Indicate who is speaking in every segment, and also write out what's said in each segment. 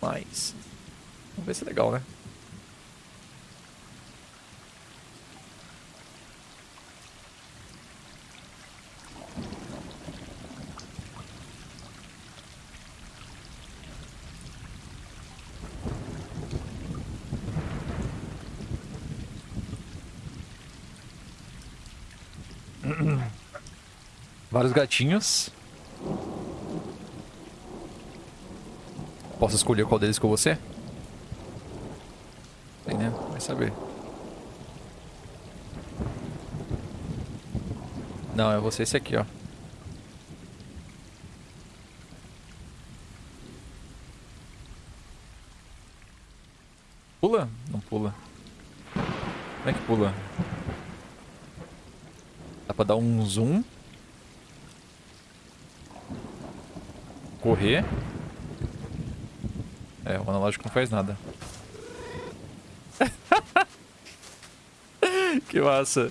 Speaker 1: Mas... Vamos ver se é legal, né? Vários gatinhos. Posso escolher qual deles com você? Tem, né? Vai saber. Não, é você esse aqui, ó. Pula? Não pula. Como é que pula? Dá pra dar um zoom. Correr. É, o analógico não faz nada. que massa.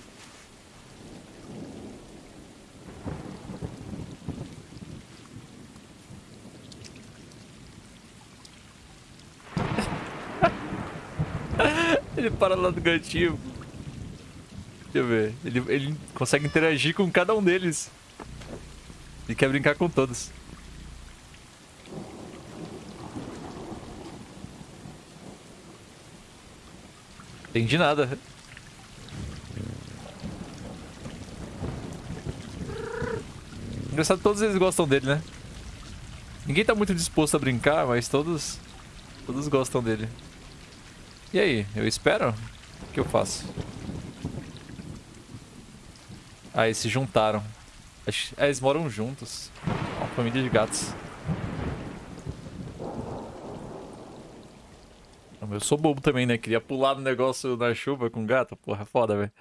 Speaker 1: Ele para lá do gatinho. Deixa eu ver. Ele, ele consegue interagir com cada um deles. Ele quer brincar com todos. Entendi nada. Engraçado, todos eles gostam dele, né? Ninguém tá muito disposto a brincar, mas todos... Todos gostam dele. E aí, eu espero? O que eu faço? Ah, eles se juntaram. Ah, eles moram juntos. Uma família de gatos. Eu sou bobo também, né? Queria pular no negócio na chuva com gato. Porra, foda, velho.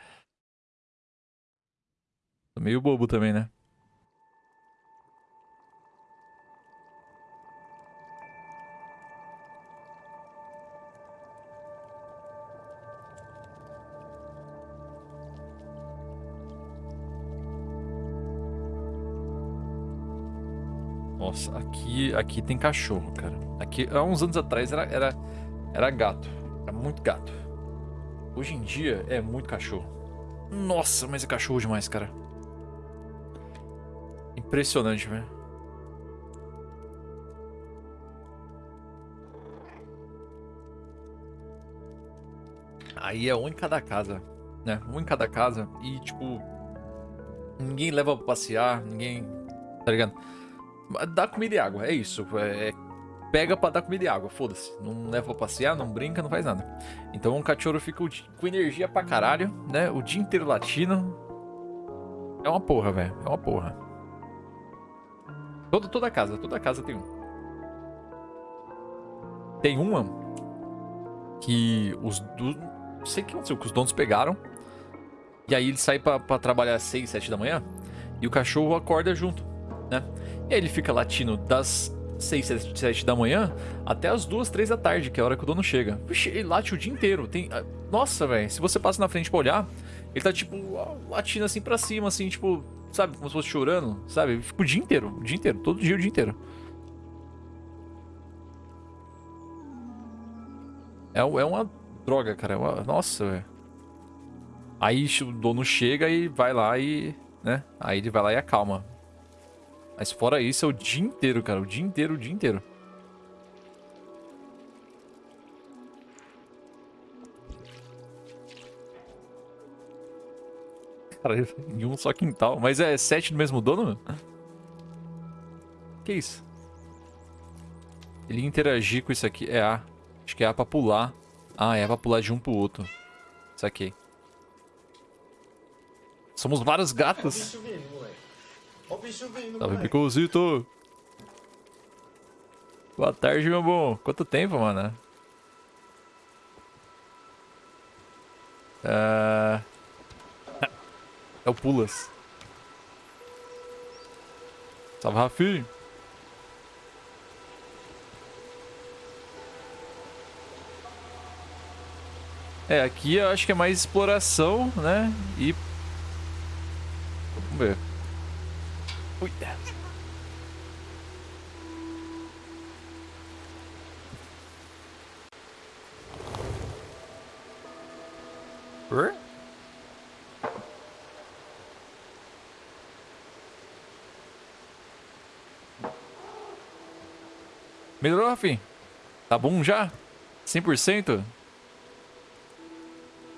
Speaker 1: Tô meio bobo também, né? Nossa, aqui, aqui tem cachorro, cara. Aqui, há uns anos atrás era, era, era gato. Era muito gato. Hoje em dia é muito cachorro. Nossa, mas é cachorro demais, cara. Impressionante, velho. Aí é um em cada casa, né? Um em cada casa. E, tipo, ninguém leva pra passear, ninguém... Tá ligado? Dá comida e água, é isso. É, pega pra dar comida e água, foda-se. Não leva pra passear, não brinca, não faz nada. Então um cachorro fica com energia pra caralho, né? O dia inteiro latindo. É uma porra, velho. É uma porra. Toda, toda casa, toda casa tem um. Tem uma que os do... Não sei o que aconteceu, que os donos pegaram. E aí ele sai pra trabalhar às 6, 7 da manhã. E o cachorro acorda junto, né? E aí ele fica latindo das 6, 7 da manhã até as 2, 3 da tarde, que é a hora que o dono chega. Puxa, ele late o dia inteiro. Tem... Ah, nossa, velho, se você passa na frente pra olhar, ele tá tipo latindo assim pra cima, assim, tipo, sabe, como se fosse chorando, sabe? Fica o dia inteiro, o dia inteiro, todo dia, o dia inteiro. É, é uma droga, cara. É uma... Nossa, velho. Aí o dono chega e vai lá e. né? Aí ele vai lá e acalma. Mas fora isso, é o dia inteiro, cara. O dia inteiro, o dia inteiro. Cara, em um só quintal. Mas é sete do mesmo dono? Que isso? Ele interagir com isso aqui. É A. Acho que é A pra pular. Ah, é A pra pular de um pro outro. Saquei. Somos vários gatos. Ó o bicho vindo, Salve, Picosito. Boa tarde, meu bom. Quanto tempo, mano? Uh... É o Pulas. Salve, Rafi. É, aqui eu acho que é mais exploração, né? E... Vamos ver. Cuidado. Melhorou, Rafi? Tá bom já? 100%?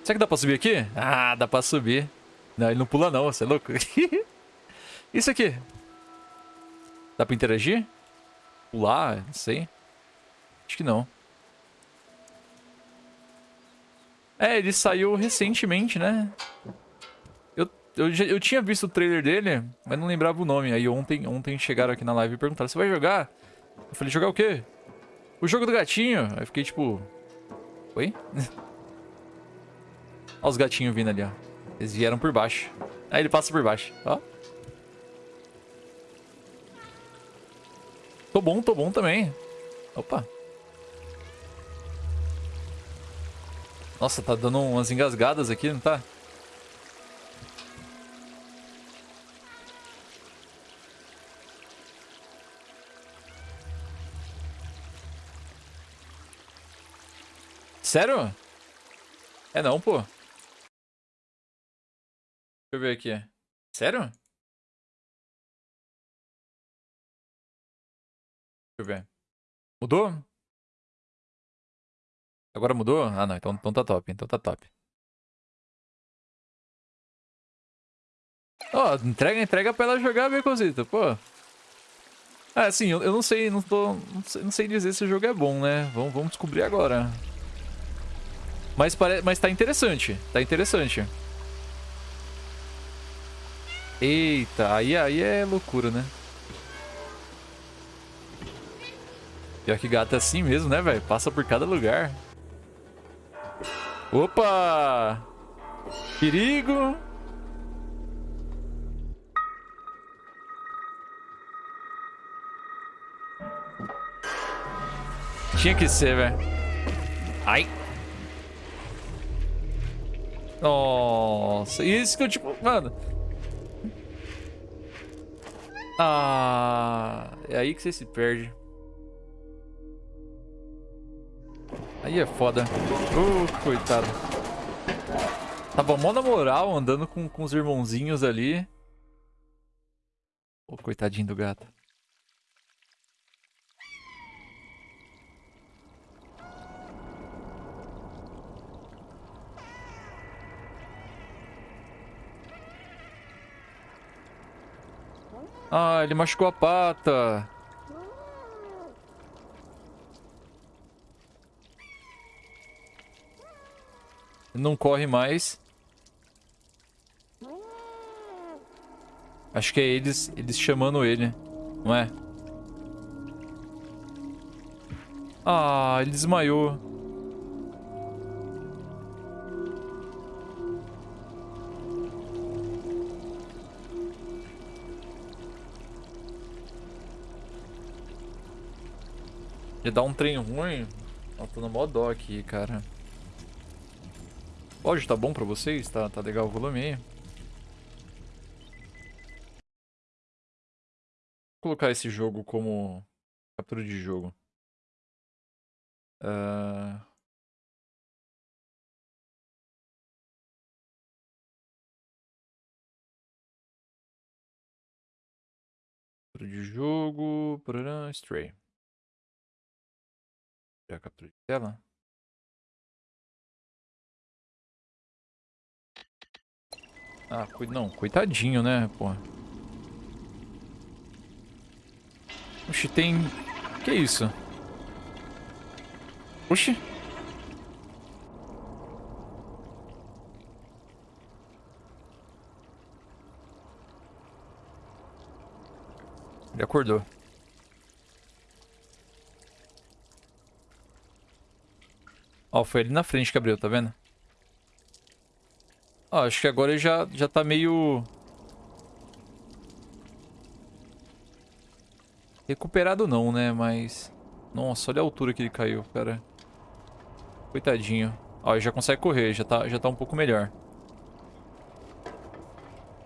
Speaker 1: Será que dá pra subir aqui? Ah, dá pra subir. Não, ele não pula não, você é louco? Isso aqui. Dá pra interagir? Pular? Não sei. Acho que não. É, ele saiu recentemente, né? Eu, eu, eu tinha visto o trailer dele, mas não lembrava o nome. Aí ontem, ontem chegaram aqui na live e perguntaram, você vai jogar? Eu falei, jogar o quê? O jogo do gatinho. Aí fiquei tipo... Oi? Olha os gatinhos vindo ali, ó. Eles vieram por baixo. Aí ele passa por baixo, ó. Tô bom, tô bom também. Opa. Nossa, tá dando umas engasgadas aqui, não tá? Sério? É não, pô. Deixa eu ver aqui. Sério? Eu ver. Mudou? Agora mudou? Ah, não. Então, então tá top. Então tá top. Ó, oh, entrega, entrega pra ela jogar, Becozito. Pô. Ah, assim, eu, eu, não sei, não tô... Não sei, não sei dizer se o jogo é bom, né? Vamos, vamos descobrir agora. Mas, pare... Mas tá interessante. Tá interessante. Eita, aí, aí é loucura, né? Pior que gato é assim mesmo, né, velho? Passa por cada lugar. Opa! Perigo! Tinha que ser, velho. Ai! Nossa, isso que eu tipo, mano. Ah, é aí que você se perde. Aí é foda. Uh, coitado. Tava mó na moral, andando com, com os irmãozinhos ali. Ô, oh, coitadinho do gato. Ah, ele machucou a pata. Não corre mais. Acho que é eles, eles chamando ele, não é? Ah, ele desmaiou. De dar um trem ruim. Eu tô no mó dó aqui, cara. Pode, tá bom pra vocês? Tá, tá legal o volume aí? Vou colocar esse jogo como captura de jogo. Uh... de jogo, stray a captura de tela. Ah, não, coitadinho, né, porra. Oxi, tem... Que isso? Oxi. Ele acordou. Ó, foi ali na frente que abriu, tá vendo? Ó, acho que agora ele já, já tá meio... Recuperado não, né? Mas... Nossa, olha a altura que ele caiu, cara. Coitadinho. Ó, ele já consegue correr, já tá, já tá um pouco melhor.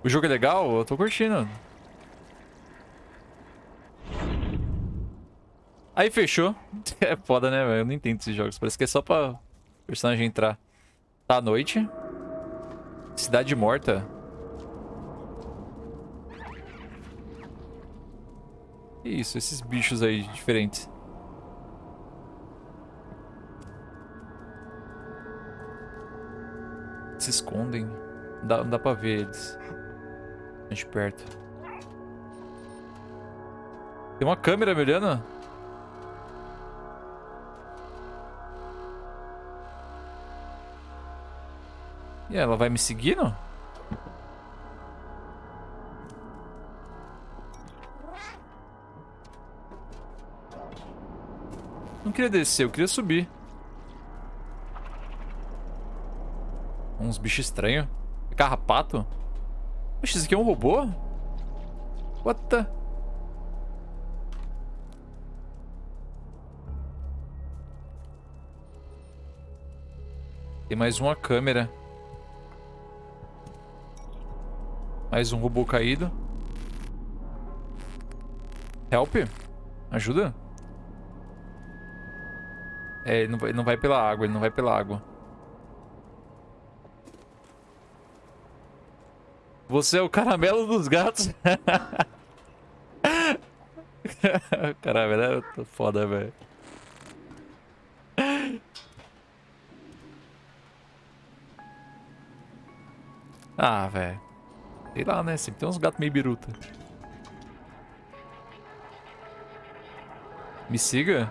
Speaker 1: O jogo é legal? Eu tô curtindo. Aí fechou. É foda, né? Eu não entendo esses jogos. Parece que é só pra personagem entrar. Tá à noite. Cidade morta. Que isso, esses bichos aí diferentes. Se escondem. Não dá, não dá pra ver eles. De perto. Tem uma câmera me olhando? E ela vai me seguindo? Não queria descer, eu queria subir. Uns bichos estranhos. É carrapato? Poxa, esse aqui é um robô? What the... Tem mais uma câmera. Mais um robô caído. Help? Ajuda? É, ele não vai, ele não vai pela água, ele não vai pela água. Você é o caramelo dos gatos. caramelo é foda, velho. Ah, velho. Sei lá, né? Sempre tem uns gatos meio biruta. Me siga?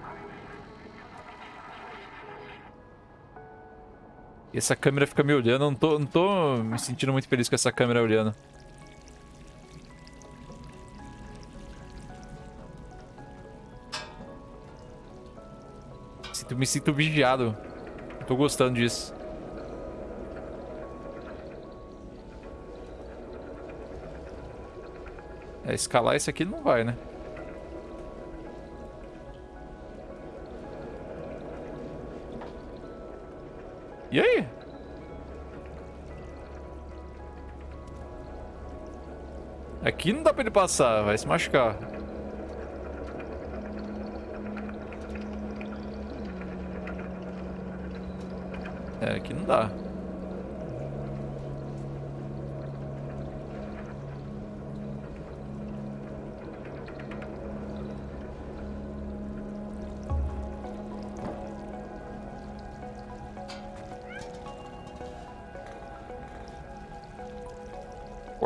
Speaker 1: E essa câmera fica me olhando. Eu não tô, não tô me sentindo muito feliz com essa câmera olhando. Sinto, me sinto vigiado. Não tô gostando disso. É, escalar esse aqui não vai, né? E aí? Aqui não dá pra ele passar, vai se machucar. É, aqui não dá.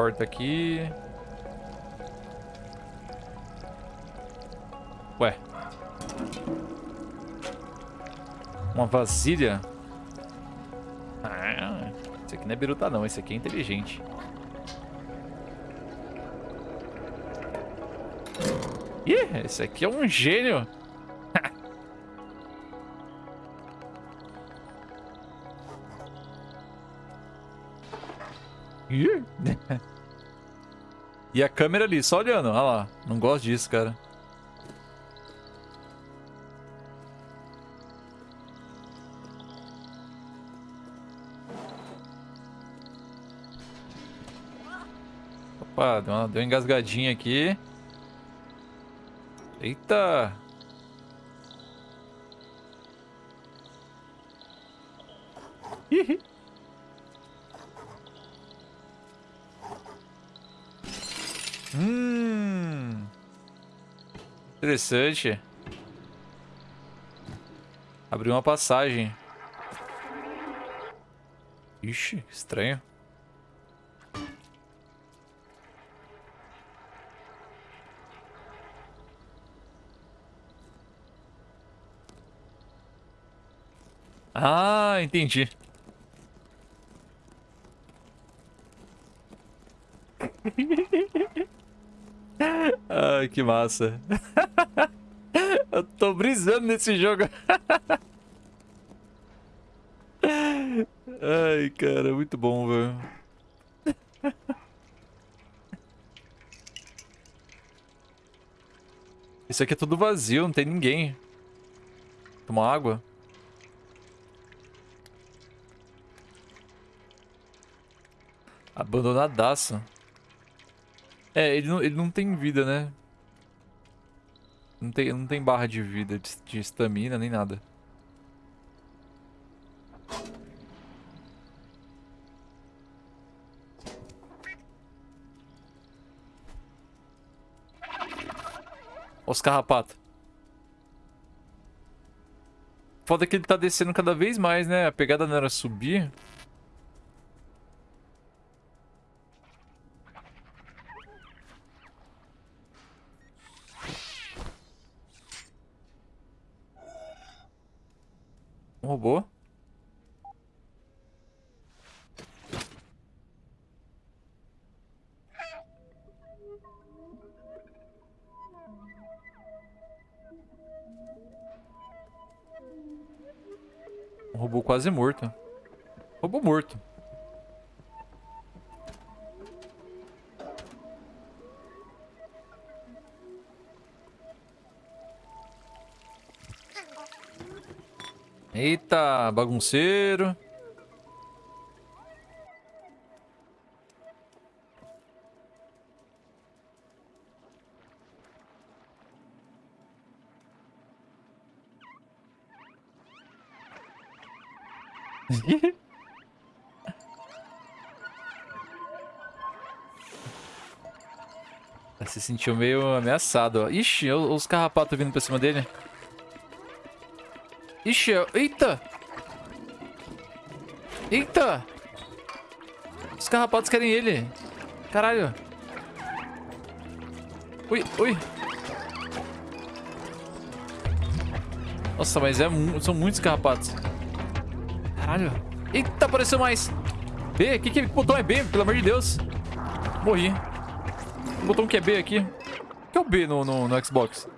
Speaker 1: Porta aqui. Ué. Uma vasilha? Ah, esse aqui não é biruta não, esse aqui é inteligente. Ih, esse aqui é um gênio. E a câmera ali, só olhando. Olha lá. Não gosto disso, cara. Opa, deu uma, deu uma engasgadinha aqui. Eita! Interessante. Abriu uma passagem. Ixi, estranho. Ah, entendi. Ai, que massa. Tô brisando nesse jogo. Ai, cara, muito bom, velho. Isso aqui é tudo vazio, não tem ninguém. Toma água. Abandonadaço. É, ele não, ele não tem vida, né? Não tem, não tem barra de vida, de estamina, nem nada. Os carrapatos. Foda que ele tá descendo cada vez mais, né? A pegada não era subir. Um robô. Um robô quase morto. Robô morto. Eita, bagunceiro. Se sentiu meio ameaçado. Ixi, os carrapatos vindo pra cima dele. Ixi, eita! Eita! Os carrapatos querem ele. Caralho. Ui, ui. Nossa, mas é, são muitos carrapatos. Caralho. Eita, apareceu mais. B, que, que botão é B? Pelo amor de Deus. Morri. O botão que é B aqui. O que é o B no, no, no Xbox?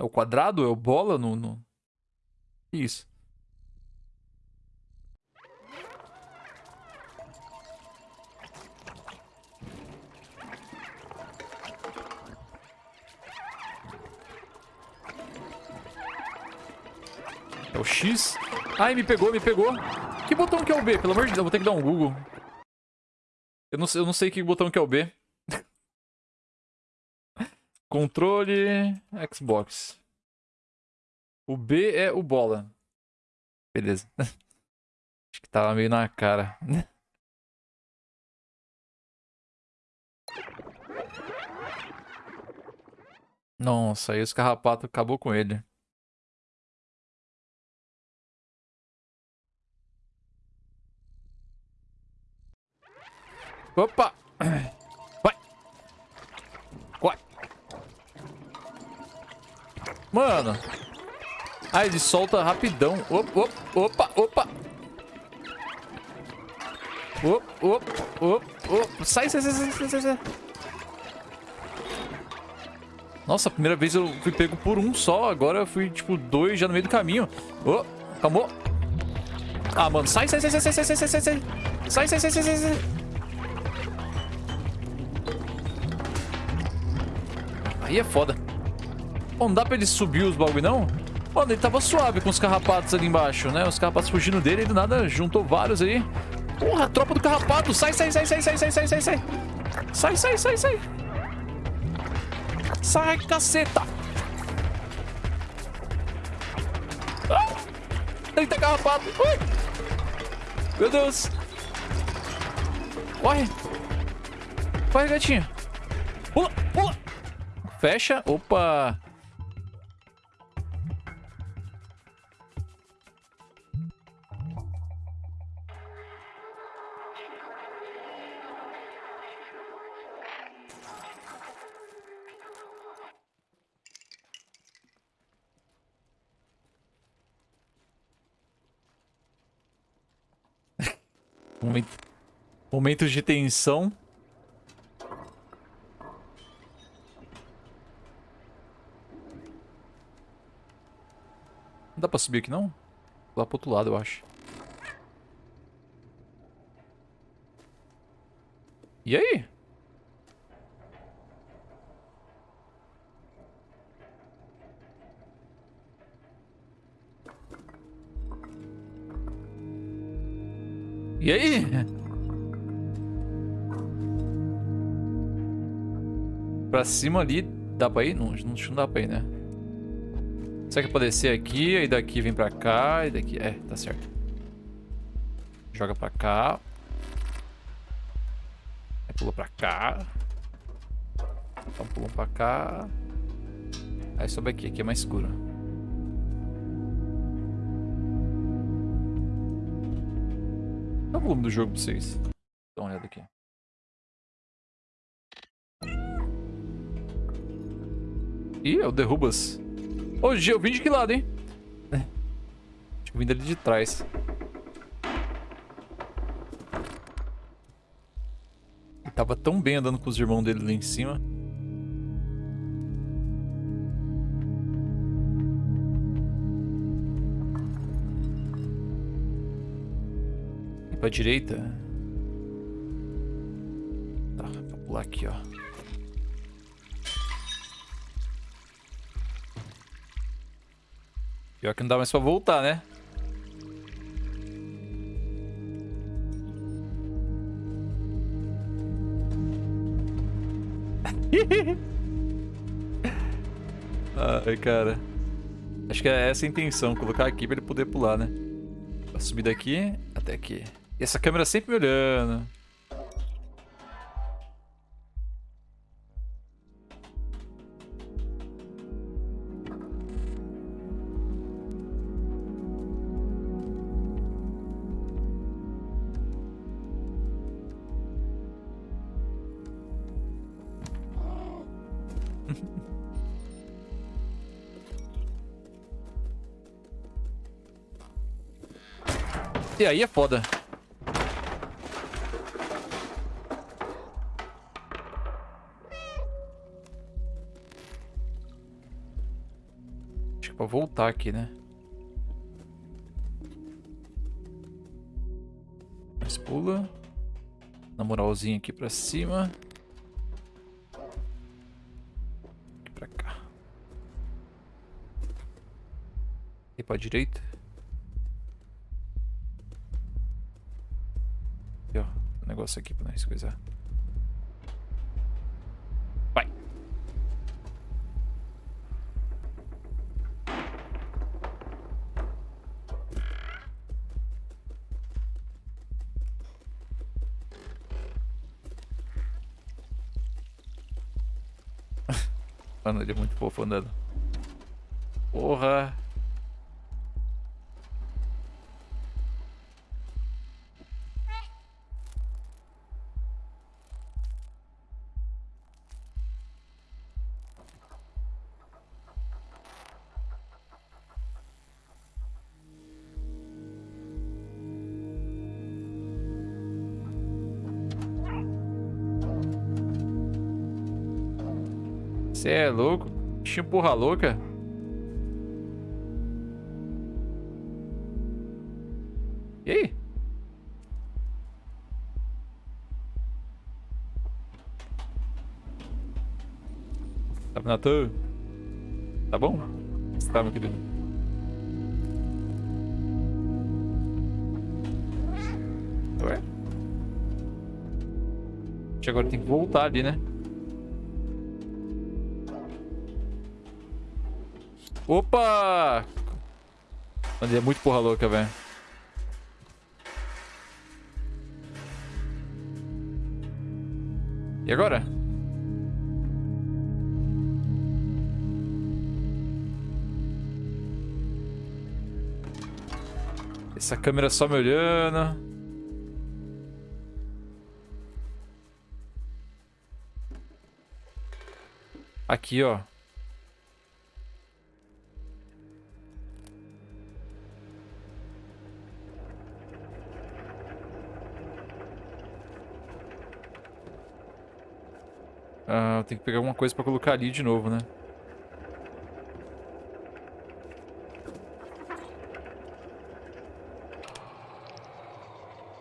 Speaker 1: É o quadrado? É o bola no... no... Isso. É o X. Ai, me pegou, me pegou. Que botão que é o B? Pelo amor de Deus, eu vou ter que dar um Google. Eu não, eu não sei que botão que é o B. Controle Xbox. O B é o bola. Beleza. Acho que tava meio na cara. Nossa, aí os carrapatos acabou com ele. Opa! Vai! Vai! Mano! Ah, ele solta rapidão. Opa, opa, opa! Opa, opa, opa. Sai, sai, sai, sai, sai, sai. Nossa, a primeira vez eu fui pego por um só. Agora eu fui, tipo, dois já no meio do caminho. Oh, calmou. Ah, mano, sai, sai, sai, sai, sai, sai, sai, sai, sai. Sai, sai, sai, sai, sai, sai. Aí é foda. Não dá pra ele subir os bagulho, não? Mano, ele tava suave com os carrapatos ali embaixo, né? Os carrapatos fugindo dele e do nada juntou vários aí. Porra, tropa do carrapato. Sai, sai, sai, sai, sai, sai, sai, sai, sai. Sai, sai, sai, sai. Sai, caceta. Ah! Eita, carrapato. Ui. Meu Deus. Corre. Corre, gatinho. Pula, pula. Fecha. Opa. Momentos de tensão. Não dá pra subir aqui, não? Lá pro outro lado, eu acho. E aí? Pra cima ali, dá pra ir? Não, não, não dá pra ir, né? Será que pode descer aqui, aí daqui vem pra cá, e daqui... É, tá certo. Joga pra cá. Pula pra cá. Então pula pra cá. Aí sobe aqui, aqui é mais escuro. Dá o volume do jogo pra vocês. Dá uma olhada aqui. Ih, é o Derrubas. Hoje eu vim de que lado, hein? É. Acho que eu vim dali de trás. Ele tava tão bem andando com os irmãos dele lá em cima. E pra direita. Tá, pra pular aqui, ó. Pior que não dá mais pra voltar, né? Ai, cara. Acho que é essa a intenção, colocar aqui pra ele poder pular, né? Pra subir daqui até aqui. E essa câmera sempre me olhando. E aí é foda. Acho que é pra voltar aqui, né? Mas pula. Na moralzinha aqui pra cima. Aqui pra cá. E pra direita. Negócio aqui pra nós coisar. Vai. Mano, ele é muito fofo andando. Bichinho porra louca. E aí? Natan? Tá bom? Tá, meu querido? Ué? Agora tem que voltar ali, né? Opa! Mano, é muito porra louca, velho. E agora? Essa câmera só me olhando. Aqui, ó. Ah, tem que pegar alguma coisa pra colocar ali de novo, né?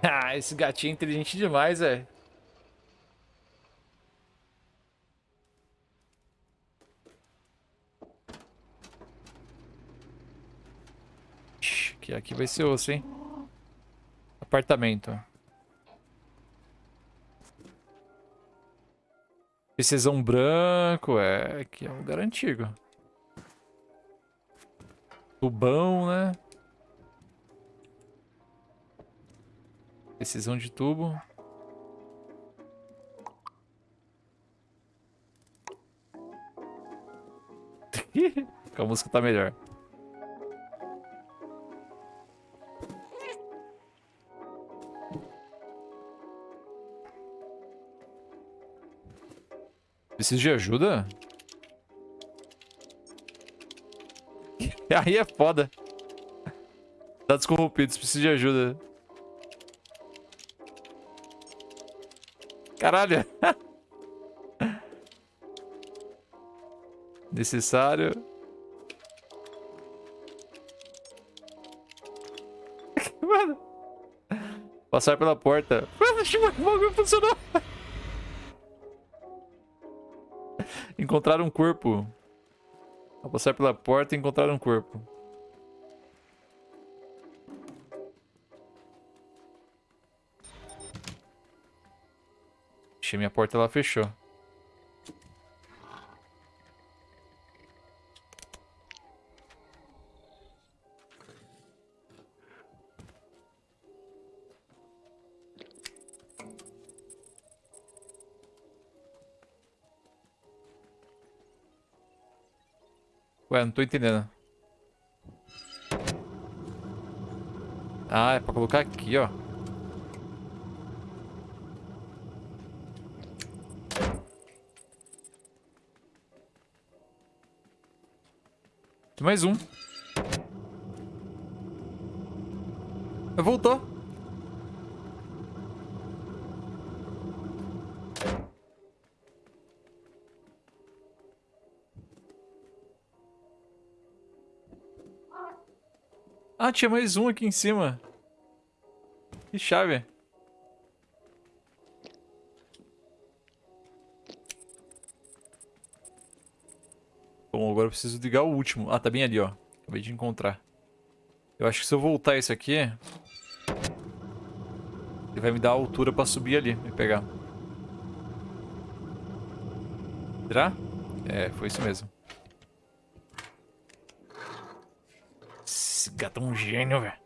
Speaker 1: Ah, esse gatinho é inteligente demais, velho. Aqui, aqui vai ser osso, hein? Apartamento. Precisão branco, é... que é um lugar antigo. Tubão, né? Precisão de tubo. a música tá melhor. Precisa de ajuda? Aí é foda. Dados corrompidos, preciso de ajuda. Caralho. Necessário. Mano. Passar pela porta. Mano, o bagulho funcionou. Encontrar um corpo. Ao passar pela porta e encontrar um corpo. Minha porta ela fechou. Ué, não tô entendendo. Ah, é pra colocar aqui, ó. Tem mais um. Voltou. Ah, tinha mais um aqui em cima. Que chave. Bom, agora eu preciso ligar o último. Ah, tá bem ali, ó. Acabei de encontrar. Eu acho que se eu voltar esse aqui... Ele vai me dar a altura pra subir ali e pegar. Será? É, foi isso mesmo. Esse gato é um gênio, velho.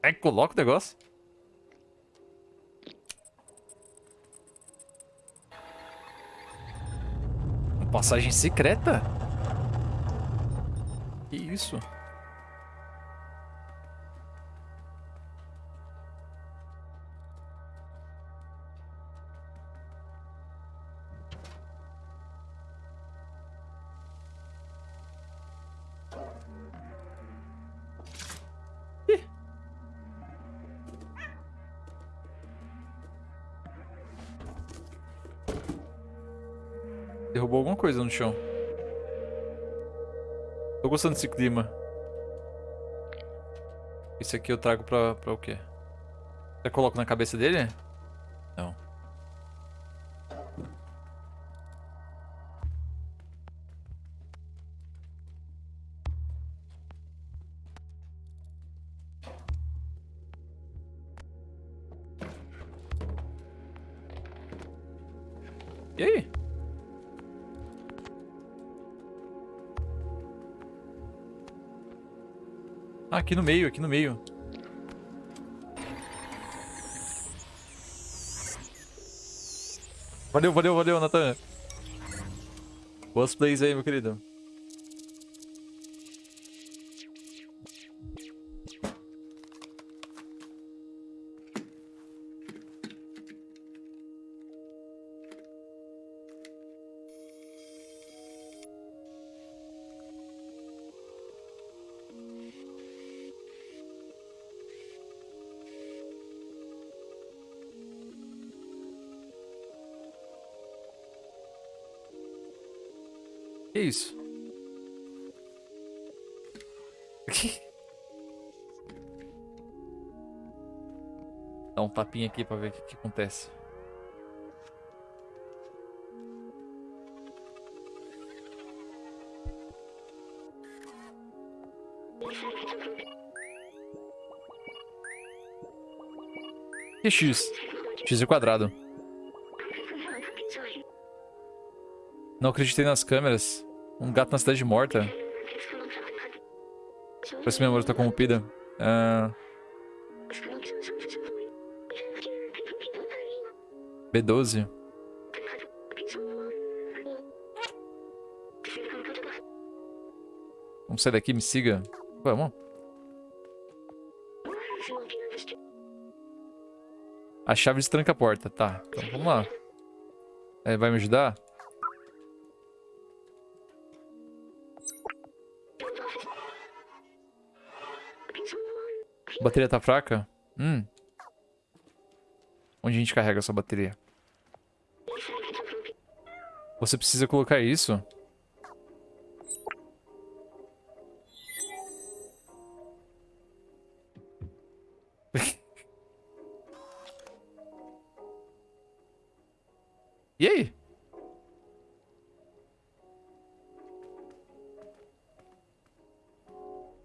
Speaker 1: É que coloca o negócio. Uma passagem secreta? Que isso? Tô gostando desse clima. Esse aqui eu trago pra, pra o quê? Eu coloco na cabeça dele? Aqui no meio, aqui no meio. Valeu, valeu, valeu, Nathan. Boas plays aí, meu querido. Isso? Dá um tapinha aqui pra ver o que, que acontece. Que X? X é quadrado. Não acreditei nas câmeras. Um gato na cidade morta. Parece que minha memória está corrompida. Ah. Uh... B12. Vamos sair daqui, me siga. Vamos. A chave destranca a porta. Tá, então vamos lá. É, vai me ajudar? A bateria tá fraca? Hum. Onde a gente carrega essa bateria? Você precisa colocar isso?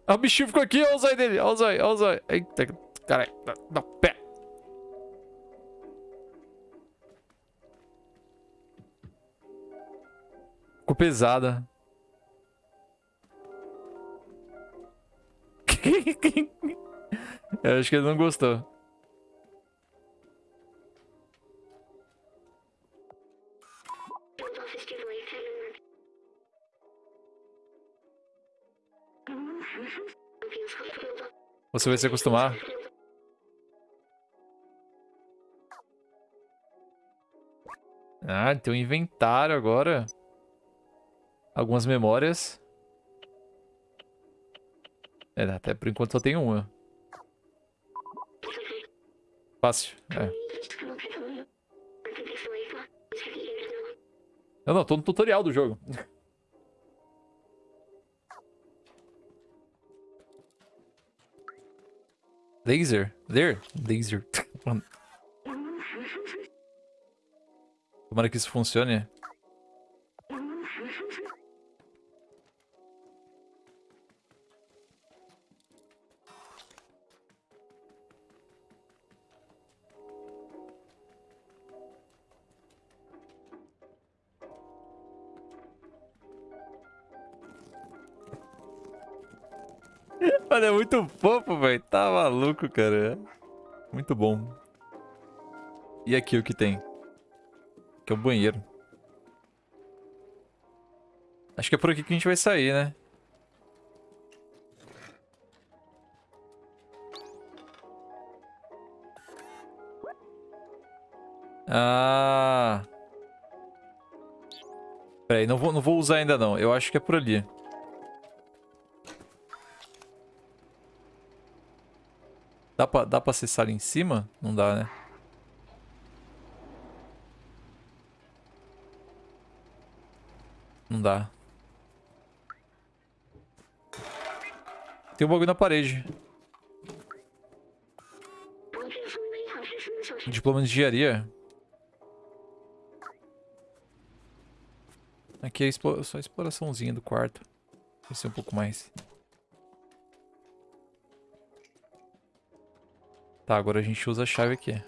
Speaker 1: Ah, o bichinho ficou aqui, olha o zóio dele, olha o zóio, olha o zóio. Eita, caralho, dá pé. Ficou pesada. Eu acho que ele não gostou. Você vai se acostumar. Ah, tem um inventário agora. Algumas memórias. É, até por enquanto só tem uma. Fácil, é. Eu não, tô no tutorial do jogo. Laser? There? Laser. Tomara que isso funcione. Mano, é muito fofo, velho. Tá maluco, cara. Muito bom. E aqui o que tem? Aqui é o banheiro. Acho que é por aqui que a gente vai sair, né? Ah... Peraí, não vou, não vou usar ainda não. Eu acho que é por ali. Dá pra, dá pra acessar ali em cima? Não dá, né? Não dá. Tem um bagulho na parede. Diploma de engenharia. Aqui é só a exploraçãozinha do quarto. Ser um pouco mais. Tá, agora a gente usa a chave aqui.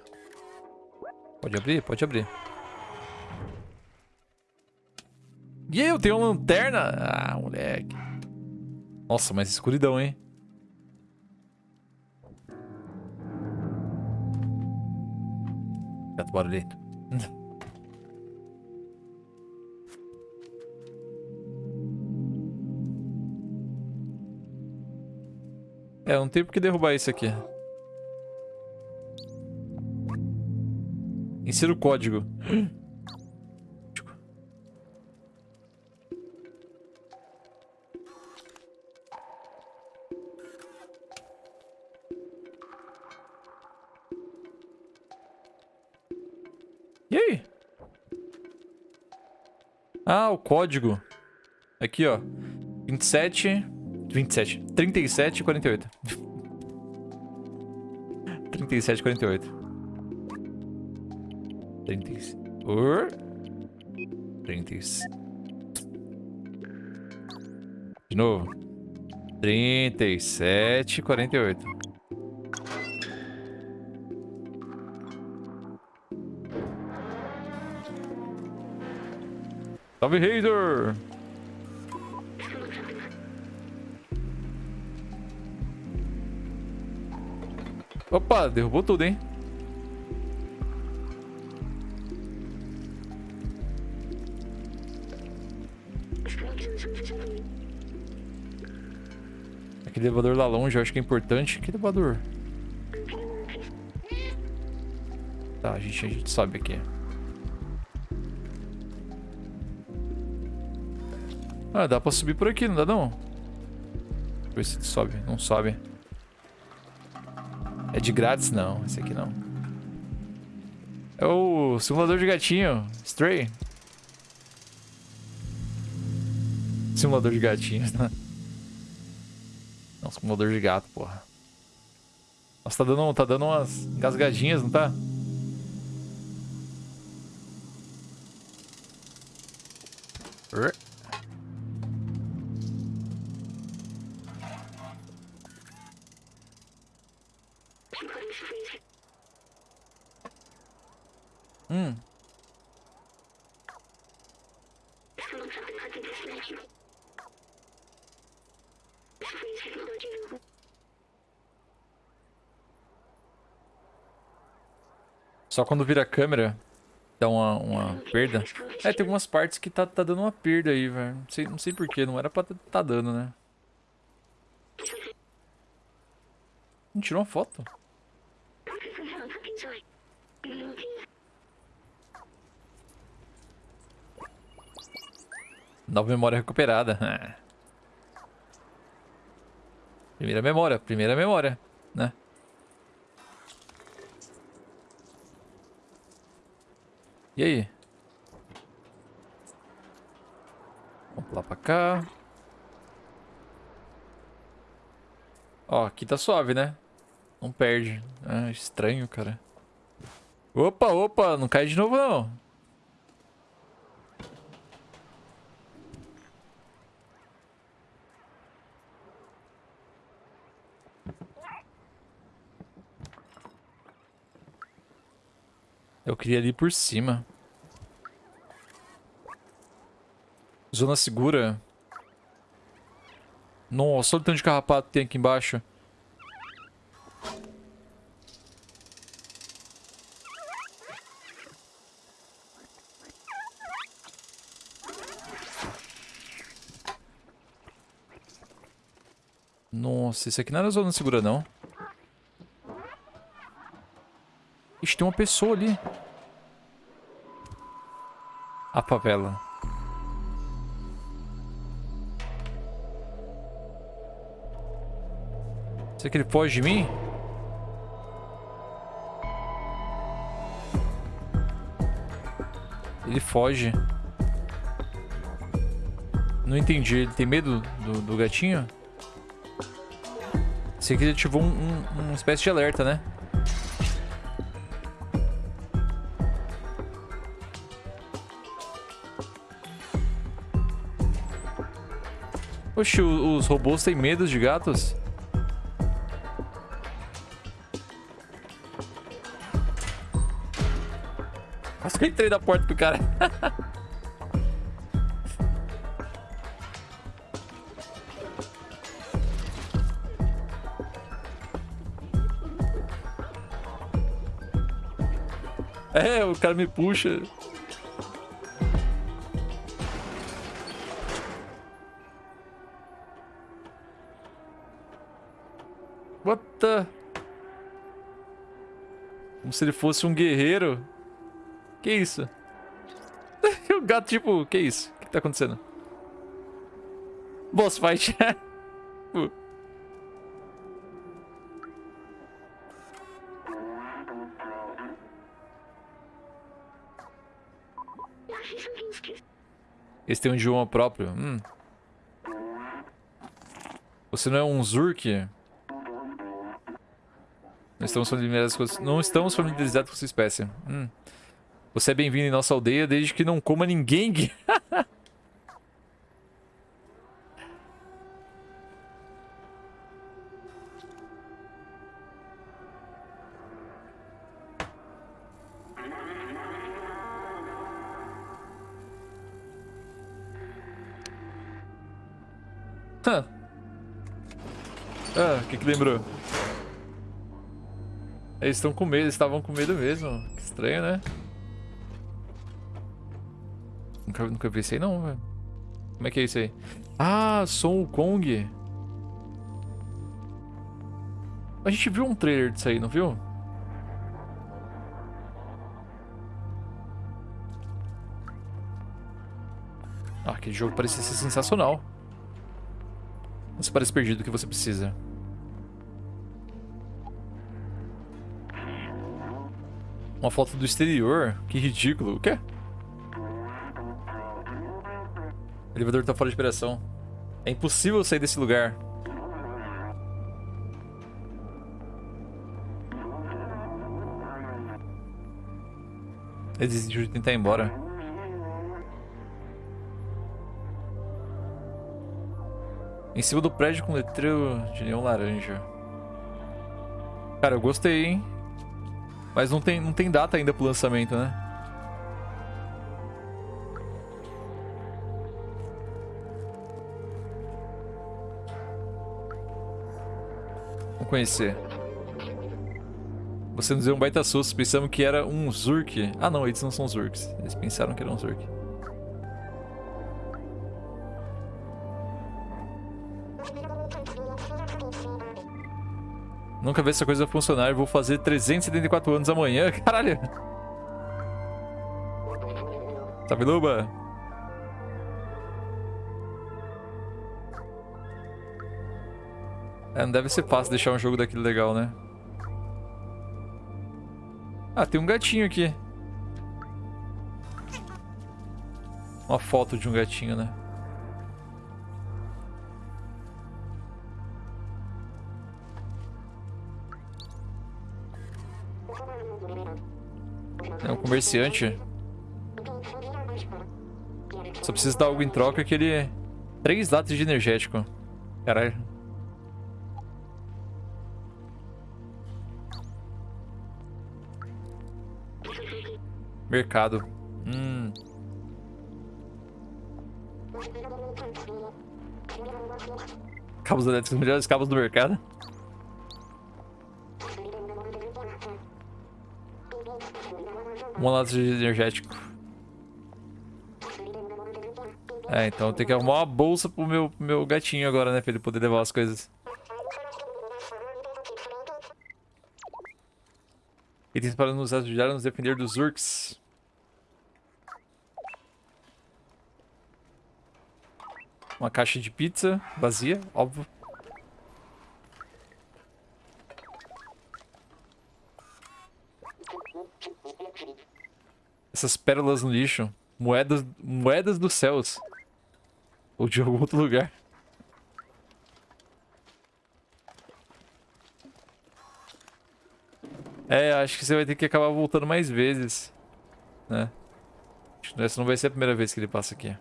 Speaker 1: Pode abrir? Pode abrir. E aí, eu tenho uma lanterna? Ah, moleque. Nossa, mas escuridão, hein? Gato barulhento. É, não tem por que derrubar isso aqui. Insira o código. E aí? Ah, o código. Aqui, ó. 27... 27. 37 e 48. 37 e 48. 30. Or. 30. De novo. 37, 48. Salve, Razor! Opa, derrubou tudo, hein? Aquele elevador lá longe eu acho que é importante. Que elevador? Tá, a gente, a gente sobe aqui. Ah, dá pra subir por aqui, não dá não? Deixa eu ver se sobe. Não sobe. É de grátis? Não, esse aqui não. É o simulador de gatinho. Stray. Simulador de gatinhos, simulador de gato, porra. Nossa, tá dando, tá dando umas engasgadinhas, não tá? Só quando vira a câmera dá uma, uma perda. É, tem algumas partes que tá, tá dando uma perda aí, velho. Não sei, não sei porquê, não era pra tá dando, né? Não tirou uma foto? Nova memória recuperada. Primeira memória, primeira memória, né? E aí? Vamos lá pra cá. Ó, aqui tá suave, né? Não perde. Ah, estranho, cara. Opa, opa, não cai de novo não. Eu queria ali por cima. Zona segura. Nossa, olha o tanto de carrapato que tem aqui embaixo. Nossa, esse aqui não era zona segura, não. Ixi, tem uma pessoa ali. A favela. Será que ele foge de mim? Ele foge. Não entendi. Ele tem medo do, do gatinho? Sei que ele ativou um, um, uma espécie de alerta, né? Oxe, os robôs têm medo de gatos? Entrei na porta do cara. é, o cara me puxa. Como se ele fosse um guerreiro. Que isso? o gato, tipo, que isso? O que, tá acontecendo? Boss fight. Esse tem um idioma próprio. Hum. Você não é um Zurk? Não estamos familiarizados com, não estamos familiarizados com sua espécie. Hum. Você é bem-vindo em nossa aldeia desde que não coma ninguém. ah, o que que lembrou? Eles estão com medo, eles estavam com medo mesmo. Que estranho, né? Nunca, nunca vi isso aí não, velho. Como é que é isso aí? Ah, Son Kong. A gente viu um trailer disso aí, não viu? Ah, aquele jogo parecia ser sensacional. Você parece perdido o que você precisa. Uma foto do exterior? Que ridículo. O quê? Elevador tá fora de operação. É impossível sair desse lugar. Ele desistiu de tentar ir embora. Em cima do prédio com letreiro de neon laranja. Cara, eu gostei, hein? Mas não tem, não tem data ainda pro lançamento, né? Conhecer. Você nos deu um baita susto, pensamos que era um Zurk. Ah não, eles não são Zurks. Eles pensaram que era um Zurk. Nunca vi essa coisa funcionar. Vou fazer 374 anos amanhã. Caralho. Sabiluba. É, não deve ser fácil deixar um jogo daquele legal, né? Ah, tem um gatinho aqui. Uma foto de um gatinho, né? É um comerciante. Só precisa dar algo em troca que ele... Três latas de energético. Caralho. Mercado. Hum. Cabos elétricos, melhores cabos do mercado. Uma lata de energético. É, então tem que arrumar uma bolsa pro meu, meu gatinho agora, né? Pra ele poder levar as coisas. Itens para nos ajudar a nos defender dos Urks. Uma caixa de pizza vazia, óbvio. Essas pérolas no lixo. Moedas, moedas dos céus. Ou de algum outro lugar. É, acho que você vai ter que acabar voltando mais vezes. Né? Essa não vai ser a primeira vez que ele passa aqui.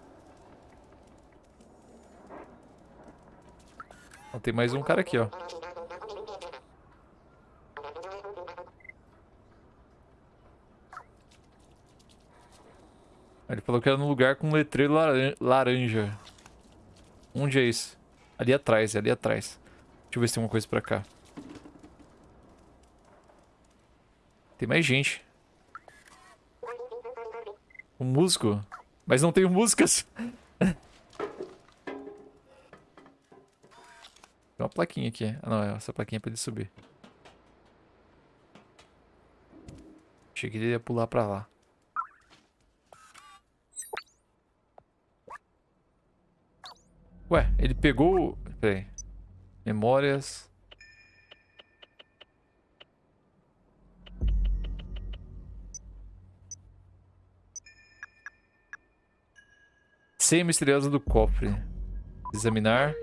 Speaker 1: Tem mais um cara aqui, ó. Ele falou que era num lugar com letreiro laranja. Onde é isso? Ali atrás, ali atrás. Deixa eu ver se tem uma coisa pra cá. Tem mais gente. Um músico? Mas não tenho músicas. Tem uma plaquinha aqui. Ah, não. Essa plaquinha é pra ele subir. Achei que ele ia pular pra lá. Ué, ele pegou... Peraí. Memórias... Ceia misteriosa do cofre. Examinar.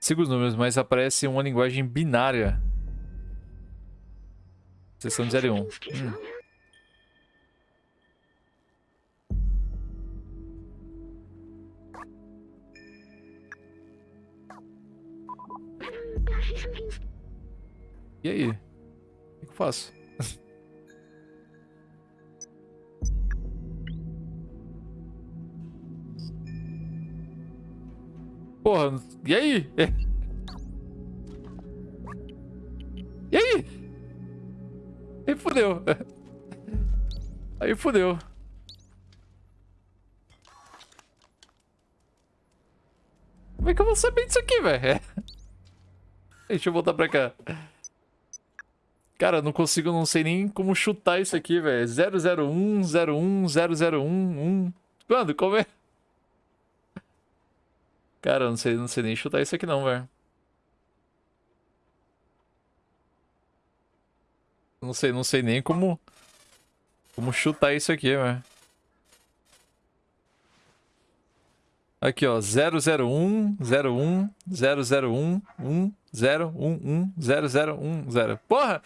Speaker 1: Siga os números, mas aparece uma linguagem binária. Seção de 0 e 1. Hum. E aí? O que eu faço? Porra, e aí? E aí? Aí fudeu. Aí fudeu. Como é que eu vou saber disso aqui, velho? Deixa eu voltar pra cá. Cara, não consigo, não sei nem como chutar isso aqui, velho. 001, 01, 001, 1. Quando? Como é? Cara, eu não sei, não sei nem chutar isso aqui não, velho. Não sei, não sei nem como como chutar isso aqui, velho. Aqui, ó, 001, 01, 001, 1, 0, 1, 1, 0, 0, 1, 0. Porra!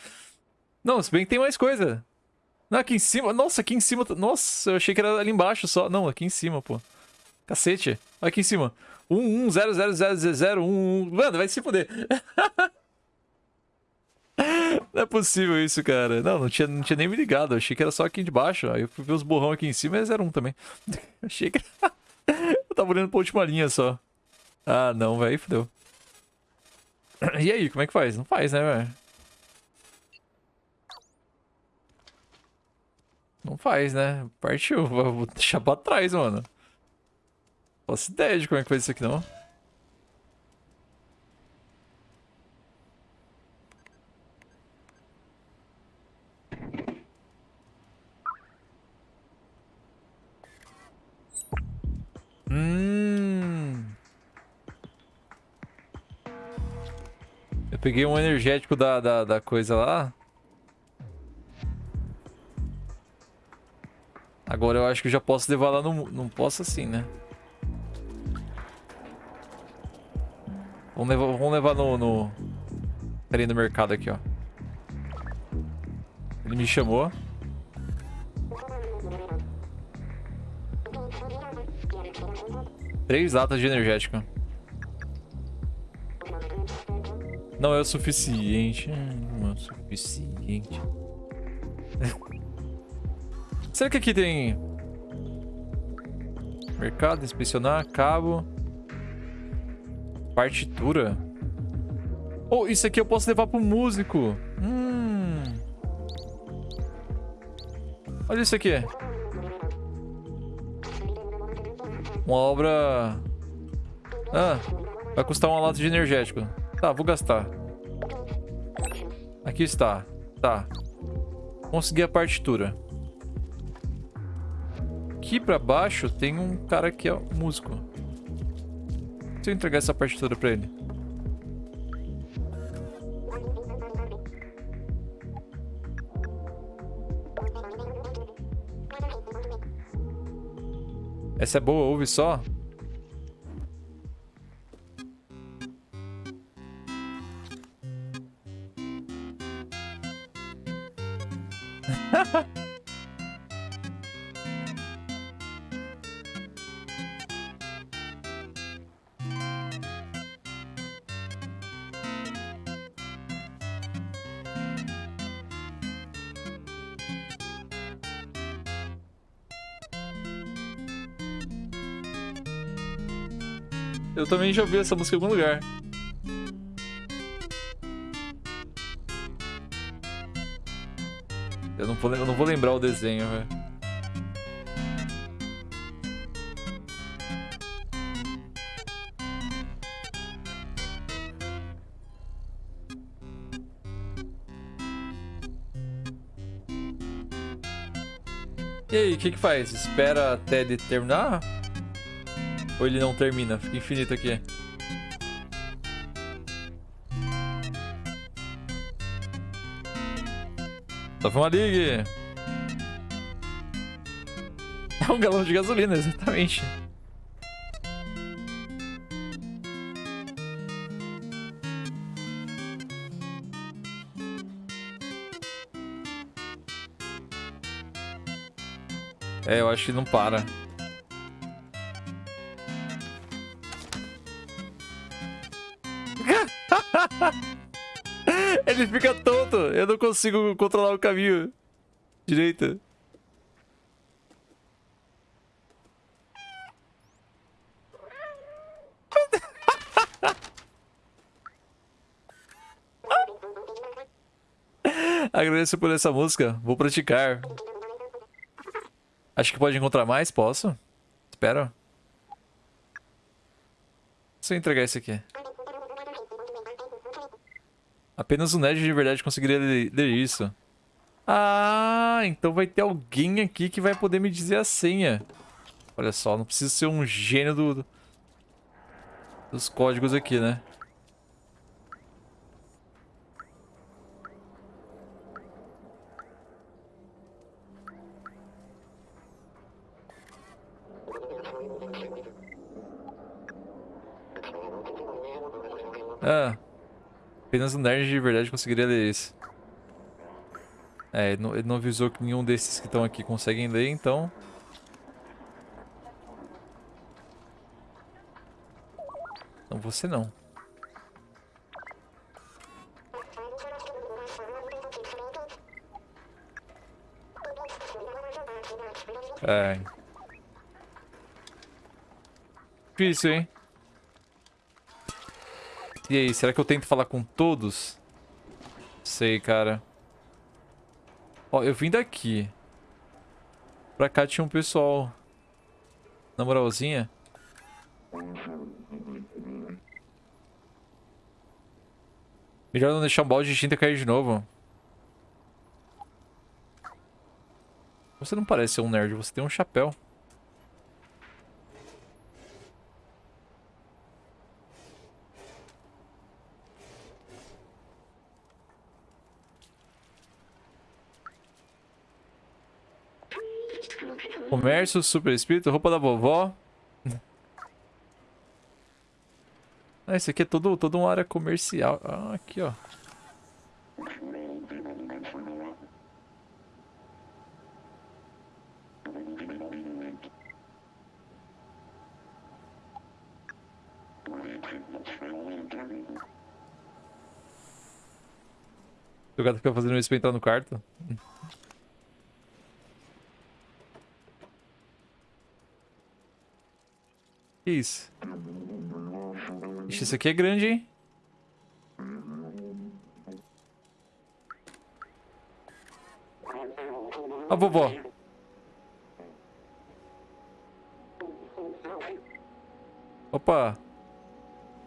Speaker 1: Não, se bem que tem mais coisa. Não, aqui em cima. Nossa, aqui em cima. Nossa, eu achei que era ali embaixo só. Não, aqui em cima, pô. Cacete. Aqui em cima. 1, 1, 0, 0, 0, 0, 0, 1, 1. Mano, vai se fuder. Não é possível isso, cara. Não, não tinha, não tinha nem me ligado. Eu achei que era só aqui de baixo. Aí eu fui ver os borrão aqui em cima e é 01 também. achei que. eu tava olhando pra última linha só. Ah, não, velho. Fudeu. E aí, como é que faz? Não faz, né, velho? Não faz, né? Partiu. Vou deixar pra trás, mano. Posso ideia de como é que faz isso aqui, não. Hum. Eu peguei um energético da, da, da coisa lá. Agora eu acho que eu já posso levar lá no... Não posso assim, né? Vamos levar, vamos levar no... no... Peraí, no mercado aqui, ó. Ele me chamou. Três latas de energético. Não é o suficiente. Não é o suficiente. Será que aqui tem... Mercado, inspecionar, cabo... Partitura? Oh, isso aqui eu posso levar pro músico. Hum. Olha isso aqui. Uma obra... Ah, vai custar uma lata de energético. Tá, vou gastar. Aqui está. Tá. Consegui a partitura aqui pra baixo tem um cara que é músico. Se eu entregar essa partitura pra ele. Essa é boa, ouve só. Eu também já ouvi essa música em algum lugar. Eu não vou, eu não vou lembrar o desenho, velho. E aí, o que que faz? Espera até ele terminar? Ou ele não termina? Fica infinito aqui. Só foi uma ligue. É um galão de gasolina, exatamente. É, eu acho que não para. Ele fica tonto. Eu não consigo controlar o caminho. Direita. Agradeço por essa música. Vou praticar. Acho que pode encontrar mais? Posso? Espera. Se eu entregar esse aqui. Apenas o nerd de verdade conseguiria ler isso. Ah, então vai ter alguém aqui que vai poder me dizer a senha. Olha só, não preciso ser um gênio do- dos códigos aqui, né? Ah, apenas um nerd de verdade conseguiria ler isso. É, ele não, ele não avisou que nenhum desses que estão aqui conseguem ler, então... Não, você não. É. Difícil, hein? E aí, será que eu tento falar com todos? Sei, cara. Ó, eu vim daqui. Pra cá tinha um pessoal. Na moralzinha. Melhor não deixar um balde de tinta cair de novo. Você não parece ser um nerd, você tem um chapéu. Comércio, super espírito, roupa da vovó. Ah, esse aqui é todo, todo uma área comercial. Ah, aqui, ó. O gato fica fazendo isso pra entrar no quarto. Que isso? Ixi, isso aqui é grande, hein? A vovó. Opa.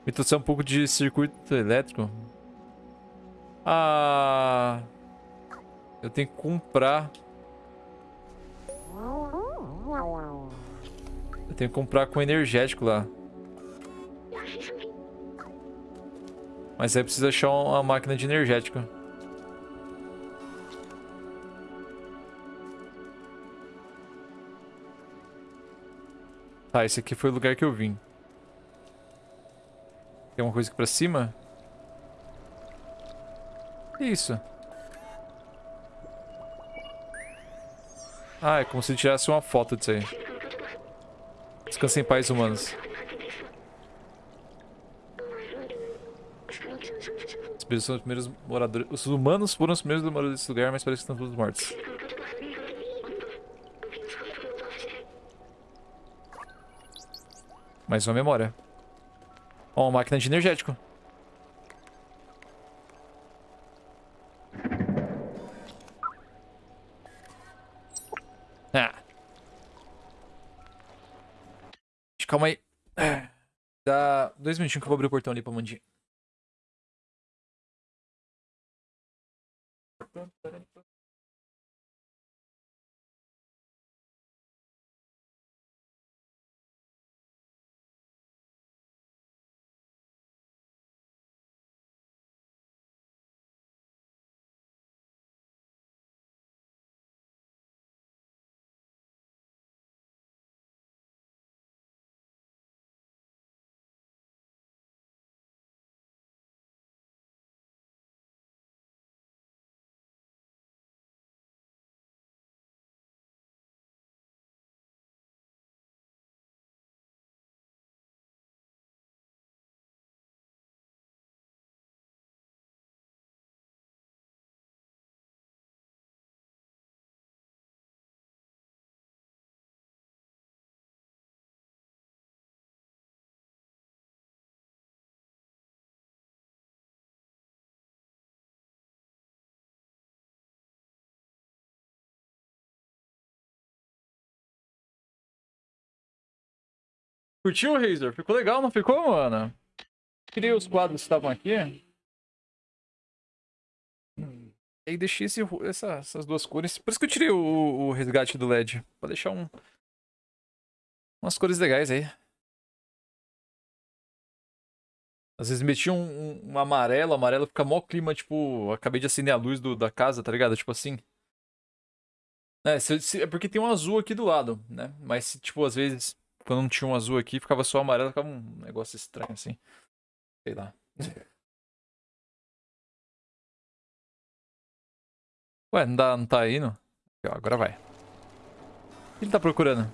Speaker 1: Me trouxe um pouco de circuito elétrico. Ah. Eu tenho que comprar. Tenho que comprar com energético lá. Mas aí precisa achar uma máquina de energético. Tá, esse aqui foi o lugar que eu vim. Tem uma coisa aqui pra cima? Que isso? Ah, é como se tirasse uma foto disso aí. Descansem em paz, humanos. Os são os primeiros moradores. Os humanos foram os primeiros moradores desse lugar, mas parece que estão todos mortos. Mais uma memória. Ó, uma máquina de energético. Minutinhos que eu vou abrir o portão ali pra Mandinha. Curtiu, Razer? Ficou legal, não ficou, mano? Queria os quadros que estavam aqui. E aí deixei esse, essa, essas duas cores. Por isso que eu tirei o, o resgate do LED. Pra deixar um, umas cores legais aí. Às vezes metia um, um, um amarelo, amarelo fica mó clima, tipo, acabei de acender a luz do, da casa, tá ligado? Tipo assim. É, se, se, é porque tem um azul aqui do lado, né? Mas, tipo, às vezes, quando não tinha um azul aqui, ficava só amarelo, ficava um negócio estranho, assim. Sei lá. Ué, não, dá, não tá indo? Aqui, ó, agora vai. O que ele tá procurando?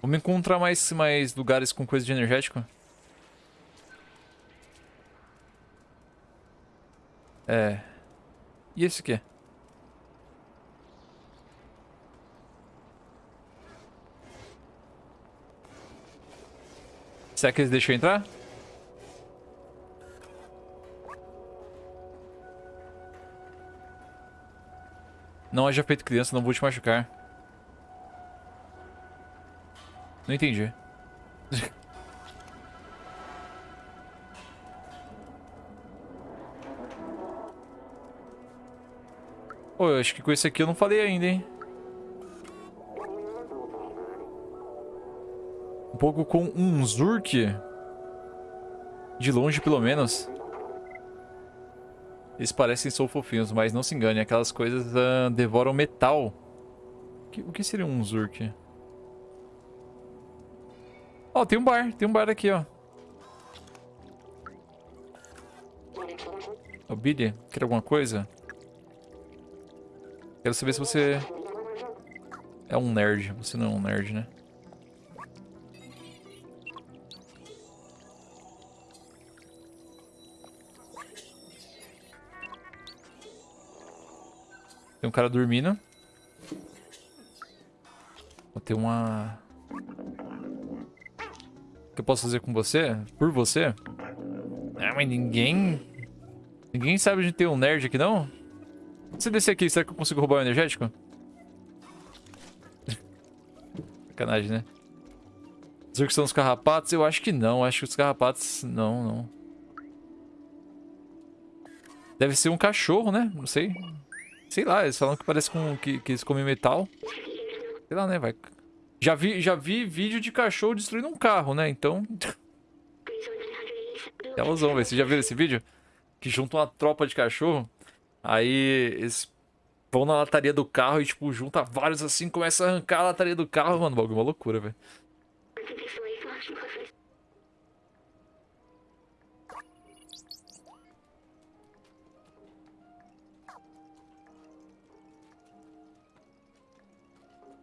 Speaker 1: Vamos encontrar mais, mais lugares com coisa de energético? É. E esse aqui? Será que eles deixam entrar? Não haja feito criança, não vou te machucar. Não entendi. Pô, eu acho que com esse aqui eu não falei ainda, hein? Pouco com um Zurk. De longe, pelo menos. Eles parecem são fofinhos, mas não se engane. Aquelas coisas uh, devoram metal. O que, seria um Zurk? Ó, oh, tem um bar. Tem um bar aqui, ó. Ô, Billy, quer alguma coisa? Quero saber se você é um nerd. Você não é um nerd, né? Tem um cara dormindo. Vou ter uma... O que eu posso fazer com você? Por você? Ah, mas ninguém... Ninguém sabe de ter um nerd aqui, não? Se descer aqui, será que eu consigo roubar o energético? Sacanagem, né? Dizer que são os carrapatos? Eu acho que não. Acho que os carrapatos... Não, não. Deve ser um cachorro, né? Não sei. Sei lá, eles falam que parece com... Que, que eles comem metal. Sei lá, né? Vai... Já vi, já vi vídeo de cachorro destruindo um carro, né? Então... É alusão, velho. Vocês já viram esse vídeo? Que junta uma tropa de cachorro Aí eles vão na lataria do carro e, tipo, junta vários assim, começa a arrancar a lataria do carro. Mano, o bagulho é uma loucura, velho.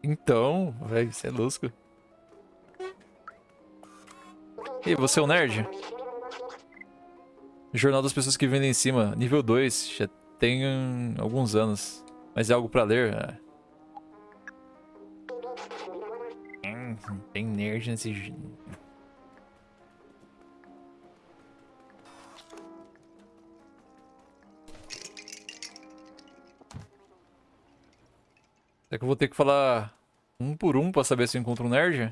Speaker 1: Então, velho, você é lusco. E você é um nerd? Jornal das pessoas que vendem em cima, nível 2. Já tem alguns anos. Mas é algo pra ler. É. Hum, tem nerd nesse... Será que eu vou ter que falar um por um pra saber se eu encontro um nerd?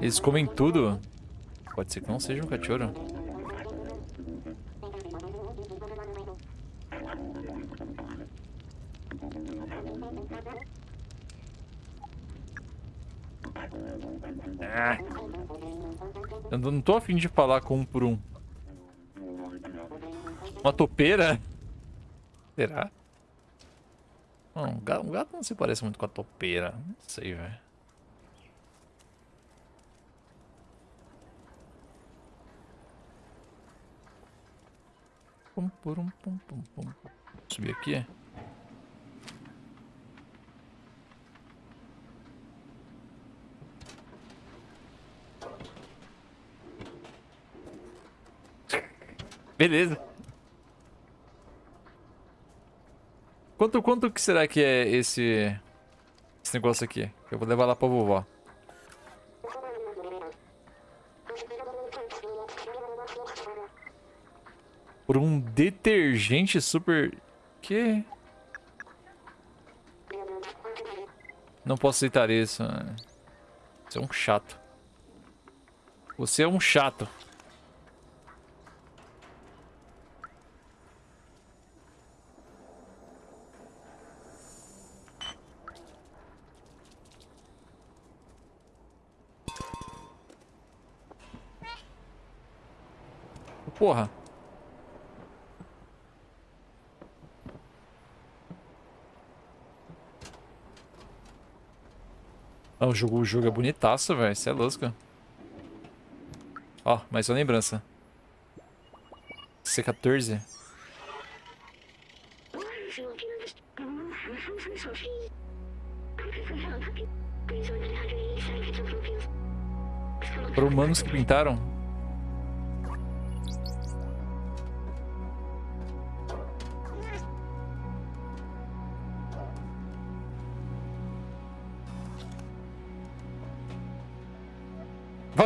Speaker 1: Eles comem tudo? Pode ser que não seja um cachorro. Ah. Eu não tô afim de falar com um por um. Uma topeira? Será? Não, um gato, um gato não se parece muito com a topeira. Não sei, velho. Pum, pum, pum, pum, pum. Subir aqui. Beleza. Quanto, quanto que será que é esse, esse negócio aqui? Eu vou levar lá pra vovó. Por um detergente super... Que? Não posso aceitar isso. Você é um chato. Você é um chato. Porra. Ah, o jogo, o jogo é bonitaço, velho. Você é louco. Ó, mais uma lembrança. C14. Foram humanos que pintaram?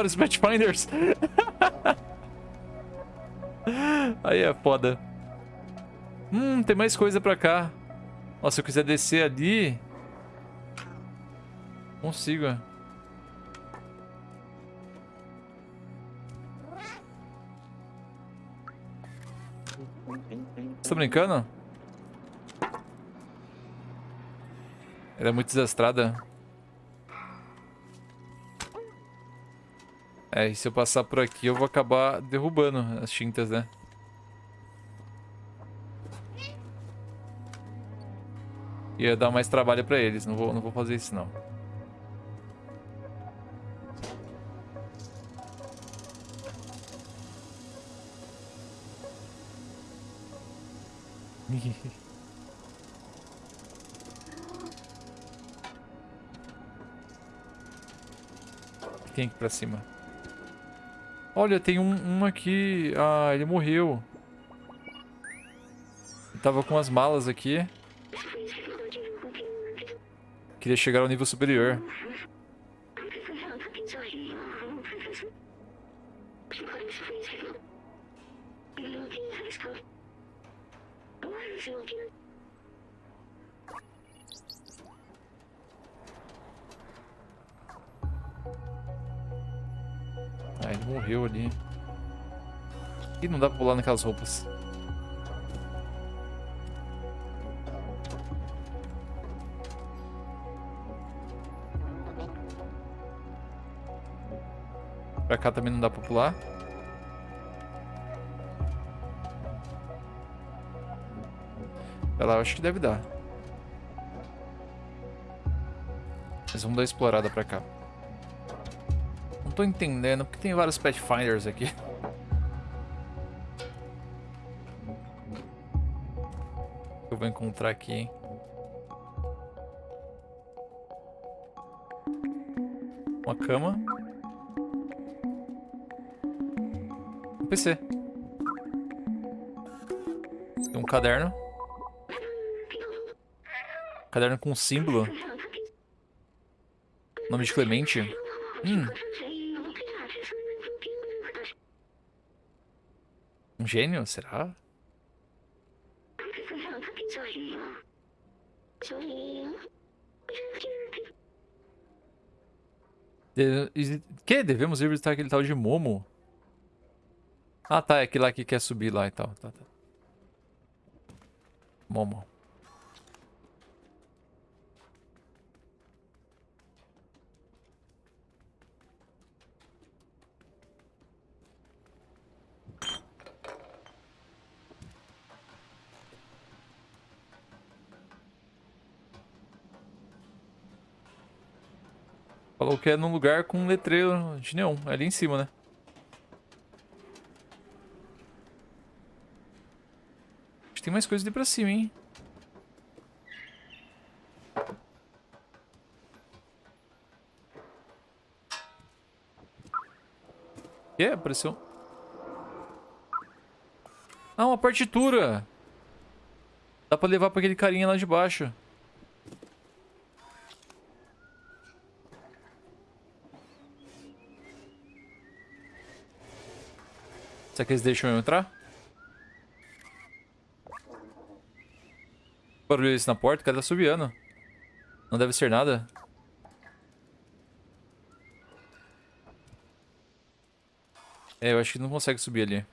Speaker 1: Vários Pathfinders. Aí é foda. Hum, tem mais coisa pra cá. Nossa, se eu quiser descer ali... Consigo. Você tá brincando? Ela é muito desastrada. É, e se eu passar por aqui eu vou acabar derrubando as tintas, né? Ia dar mais trabalho pra eles, não vou, não vou fazer isso não. Tem aqui pra cima. Olha, tem um, um aqui. Ah, ele morreu. Ele tava com as malas aqui. Queria chegar ao nível superior. Dá pra pular naquelas roupas. Pra cá também não dá pra pular. Pra lá acho que deve dar. Mas vamos dar uma explorada pra cá tô entendendo, porque tem vários Pathfinders aqui. vou encontrar aqui? Uma cama. Um PC. Um caderno. Caderno com símbolo. Nome de Clemente. Hum. Um gênio, será? De... Que? Devemos ir visitar aquele tal de Momo? Ah, tá. É aquele lá que quer subir lá e tal. Tá, tá. Momo. Falou que é num lugar com um letreiro de neon. É ali em cima, né? Acho que tem mais coisa ali pra cima, hein? Que? Apareceu... Ah, uma partitura! Dá pra levar pra aquele carinha lá de baixo. Será que eles deixam eu entrar? Barulho isso na porta, o cara tá subindo. Não deve ser nada. É, eu acho que não consegue subir ali.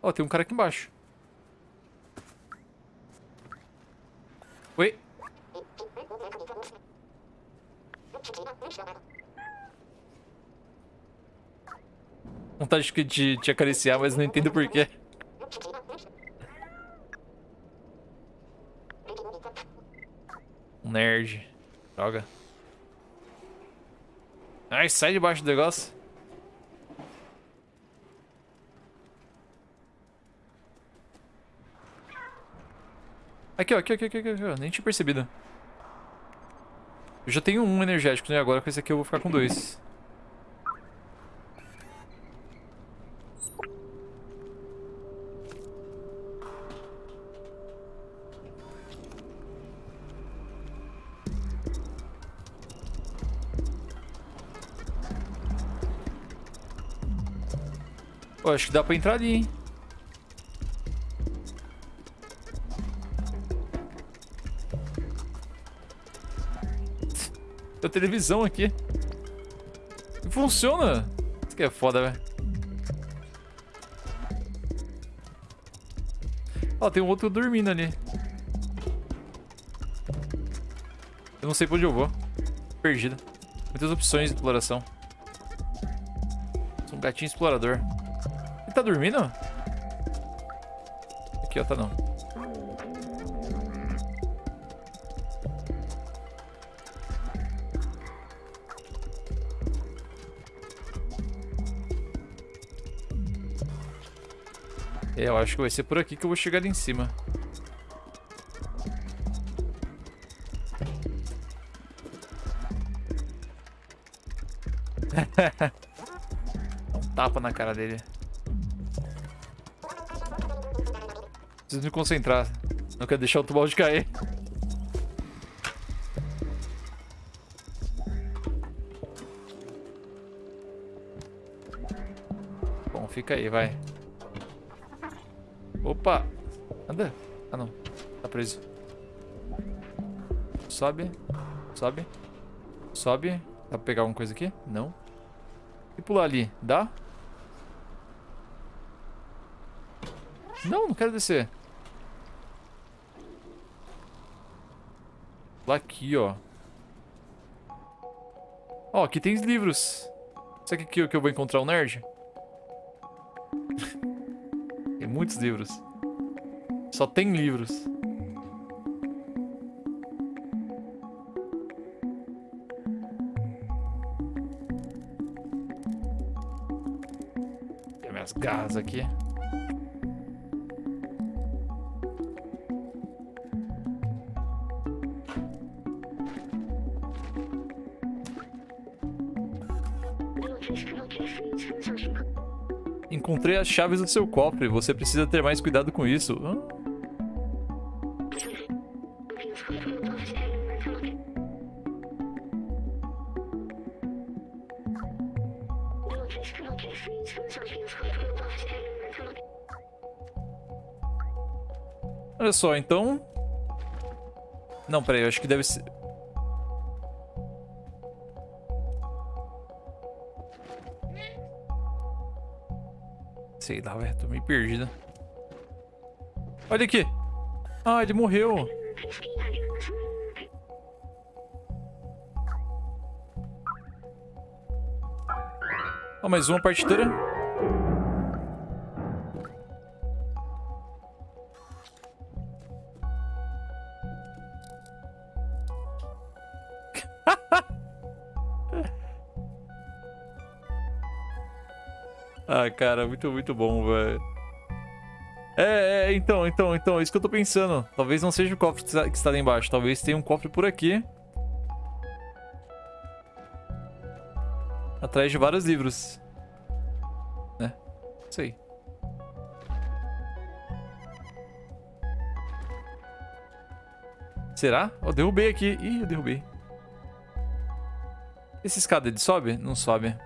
Speaker 1: Ó, oh, tem um cara aqui embaixo. Oi? Vontade de te acariciar, mas não entendo porquê. Nerd. Droga. Ai, sai debaixo do negócio. Aqui, ó, aqui, aqui, aqui, aqui. Nem tinha percebido. Eu já tenho um energético, né? Agora com esse aqui eu vou ficar com dois. Pô, acho que dá pra entrar ali, hein? Televisão aqui. Funciona. Isso aqui é foda, velho. Ó, tem um outro dormindo ali. Eu não sei pra onde eu vou. Perdido. Muitas opções de exploração. Sou um gatinho explorador tá dormindo? Aqui, ó, tá não. Eu acho que vai ser por aqui que eu vou chegar ali em cima. Um tapa na cara dele. Preciso me concentrar. Não quero deixar o tubarão de cair. Bom, fica aí, vai. Opa! Anda. Ah, não. Tá preso. Sobe. Sobe. Sobe. Dá pra pegar alguma coisa aqui? Não. E pular ali. Dá? Não, não quero descer. Lá aqui, ó. Ó, aqui tem livros. Será que aqui que eu vou encontrar um nerd? tem muitos livros. Só tem livros. Tem minhas garras aqui. Encontrei as chaves do seu cofre. Você precisa ter mais cuidado com isso. Ah. Olha só, então... Não, peraí, eu acho que deve ser... Sei lá, velho. Tô meio perdido. Olha aqui. Ah, ele morreu. Oh, mais uma partitura. Muito, muito bom, velho. É, é, então, então, então, é isso que eu tô pensando. Talvez não seja o cofre que está lá embaixo. Talvez tenha um cofre por aqui. Atrás de vários livros. Né? Isso aí. Será? Oh, derrubei aqui. Ih, eu derrubei. Esse escada, ele sobe? Não sobe.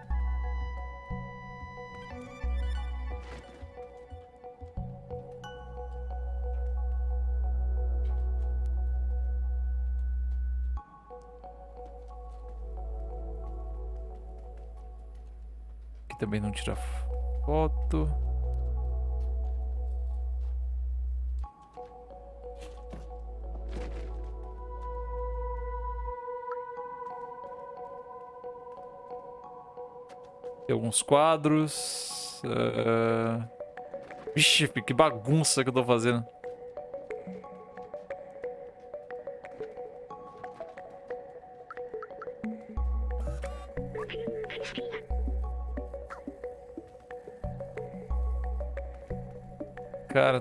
Speaker 1: Também não tira foto. Tem alguns quadros. Uh... Vixe, que bagunça que eu tô fazendo.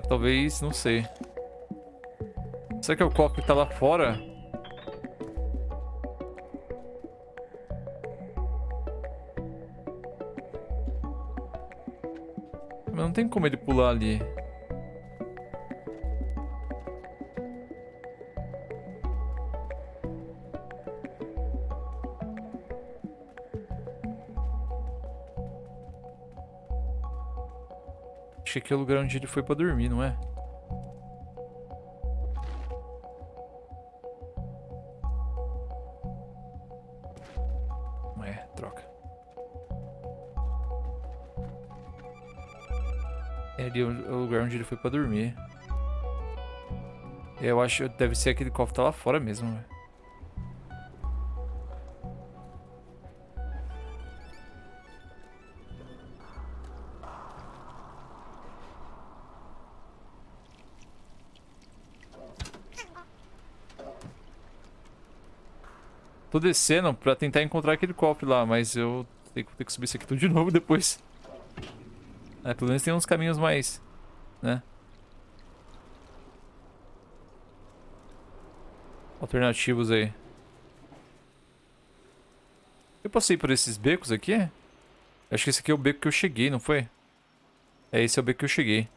Speaker 1: Talvez, não sei. Será que é o copo que tá lá fora? Mas não tem como ele pular ali. Aqui é o lugar onde ele foi pra dormir, não é? Não é, troca. É ali o lugar onde ele foi pra dormir. Eu acho deve ser aquele cofre tá lá fora mesmo, velho. Tô descendo pra tentar encontrar aquele cofre lá, mas eu tenho que, subir isso aqui tudo de novo depois. É, pelo menos tem uns caminhos mais, né? Alternativos aí. Eu passei por esses becos aqui? Acho que esse aqui é o beco que eu cheguei, não foi? É, esse é o beco que eu cheguei.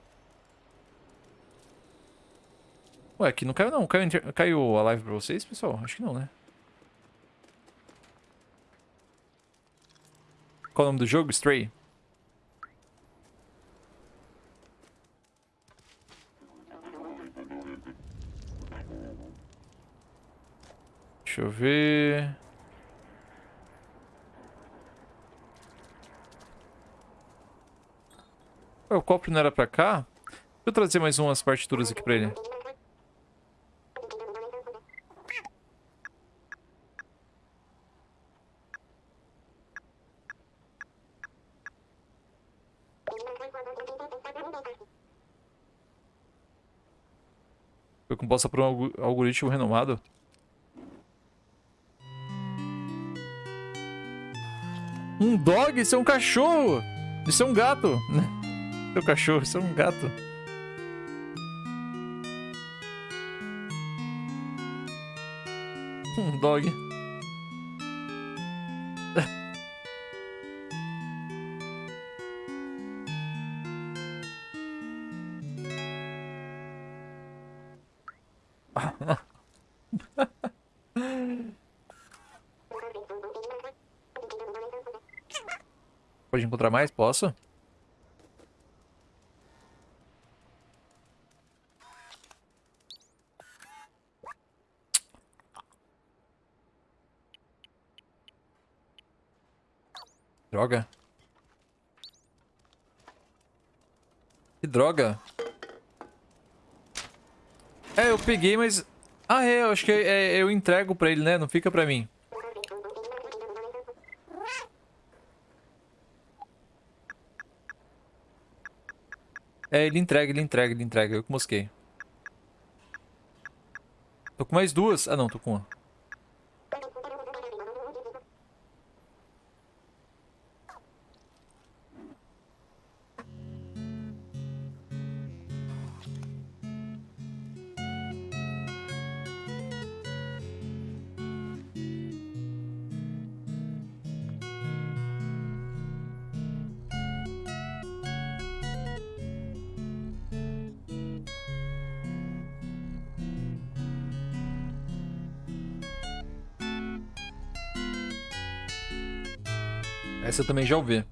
Speaker 1: Ué, aqui não caiu não. Caiu, caiu a live pra vocês, pessoal? Acho que não, né? Qual o nome do jogo? Stray. Deixa eu ver... o copo não era pra cá? Deixa eu trazer mais umas partituras aqui pra ele. Foi composta por um algoritmo renomado. Um dog? Isso é um cachorro! Isso é um gato! Isso é um cachorro, isso é um gato. Um dog. Pode encontrar mais? Posso? Droga. Que droga. É, eu peguei, mas... Ah, é, eu acho que é, eu entrego pra ele, né? Não fica pra mim. É, ele entrega, ele entrega, ele entrega. Eu que mosquei. Tô com mais duas. Ah, não, tô com uma. Essa eu também já ouvi.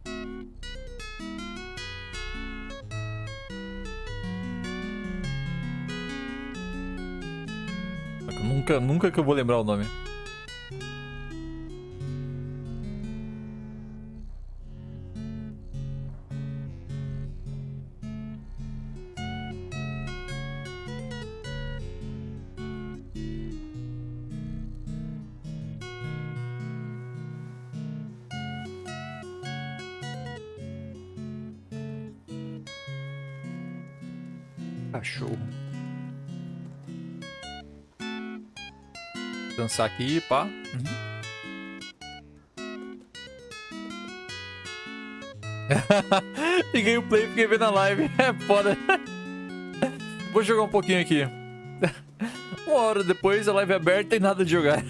Speaker 1: Nunca, nunca que eu vou lembrar o nome. Dançar aqui, pá. Uhum. Liguei o play e fiquei vendo a live. É foda. Vou jogar um pouquinho aqui. Uma hora depois, a live é aberta e nada de jogar.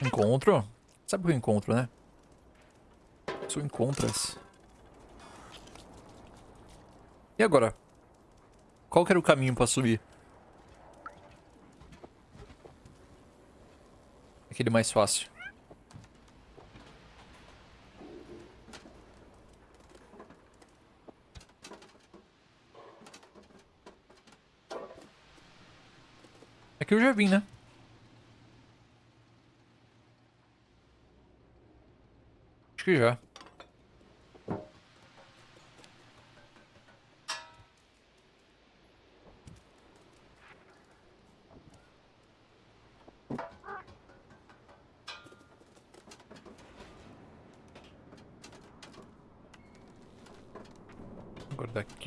Speaker 1: Encontro? Sabe o que eu encontro, né? Sou encontras. E agora? Qual que era o caminho pra subir? Aquele mais fácil. Aqui eu já vim, né? Acho que já.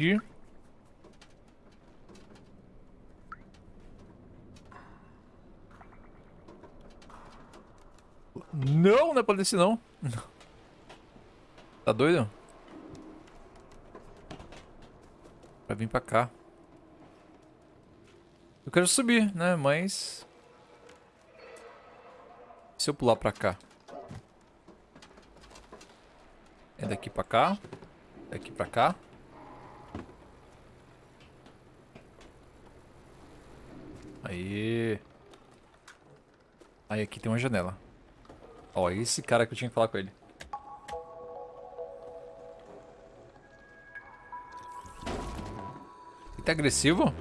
Speaker 1: Daqui. Não, não é pra descer não. Tá doido? Pra vir pra cá. Eu quero subir, né? Mas... Se eu pular pra cá? É daqui pra cá. Daqui pra cá. Aí. Aí aqui tem uma janela. Ó, esse cara que eu tinha que falar com ele. Ele tá agressivo?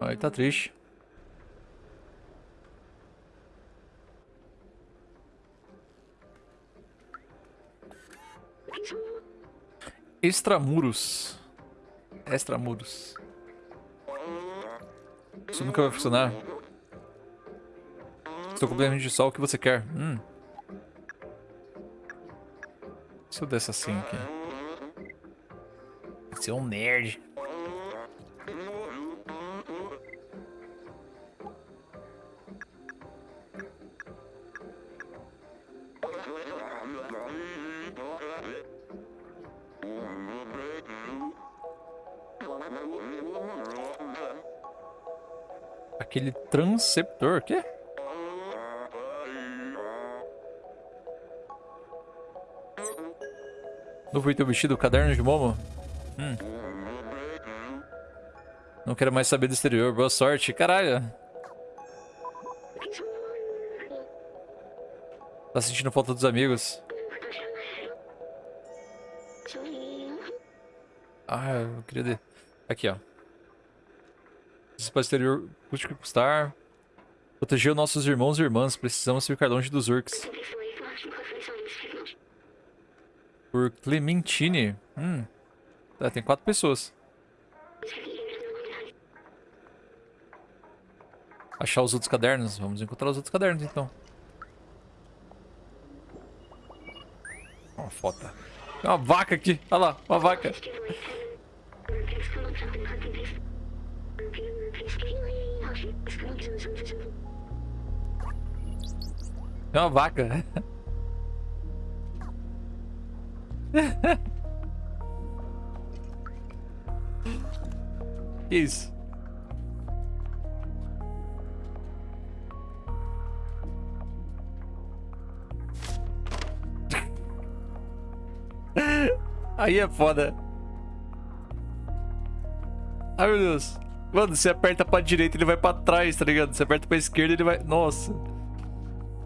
Speaker 1: Ah, ele tá triste. Extramuros. Extramuros. Isso nunca vai funcionar. Estou completamente de sol, o que você quer? Hum. Se eu desse assim aqui. Você é um nerd. Aquele transceptor, quê? Novo item vestido, caderno de Momo. Hum. Não quero mais saber do exterior. Boa sorte. Caralho. Tá sentindo falta dos amigos. Ah, eu queria... De... Aqui, ó. Espaço exterior custe que custar. Proteger os nossos irmãos e irmãs. Precisamos ficar longe dos urcs. Por Clementine. Hum. Tá, tem quatro pessoas. Achar os outros cadernos. Vamos encontrar os outros cadernos, então. Uma foto. Tem uma vaca aqui. Olha lá, uma vaca. Tem uma vaca. que isso? Aí é foda. Ai meu Deus. Mano, você aperta pra direita ele vai pra trás, tá ligado? Você aperta pra esquerda ele vai... Nossa.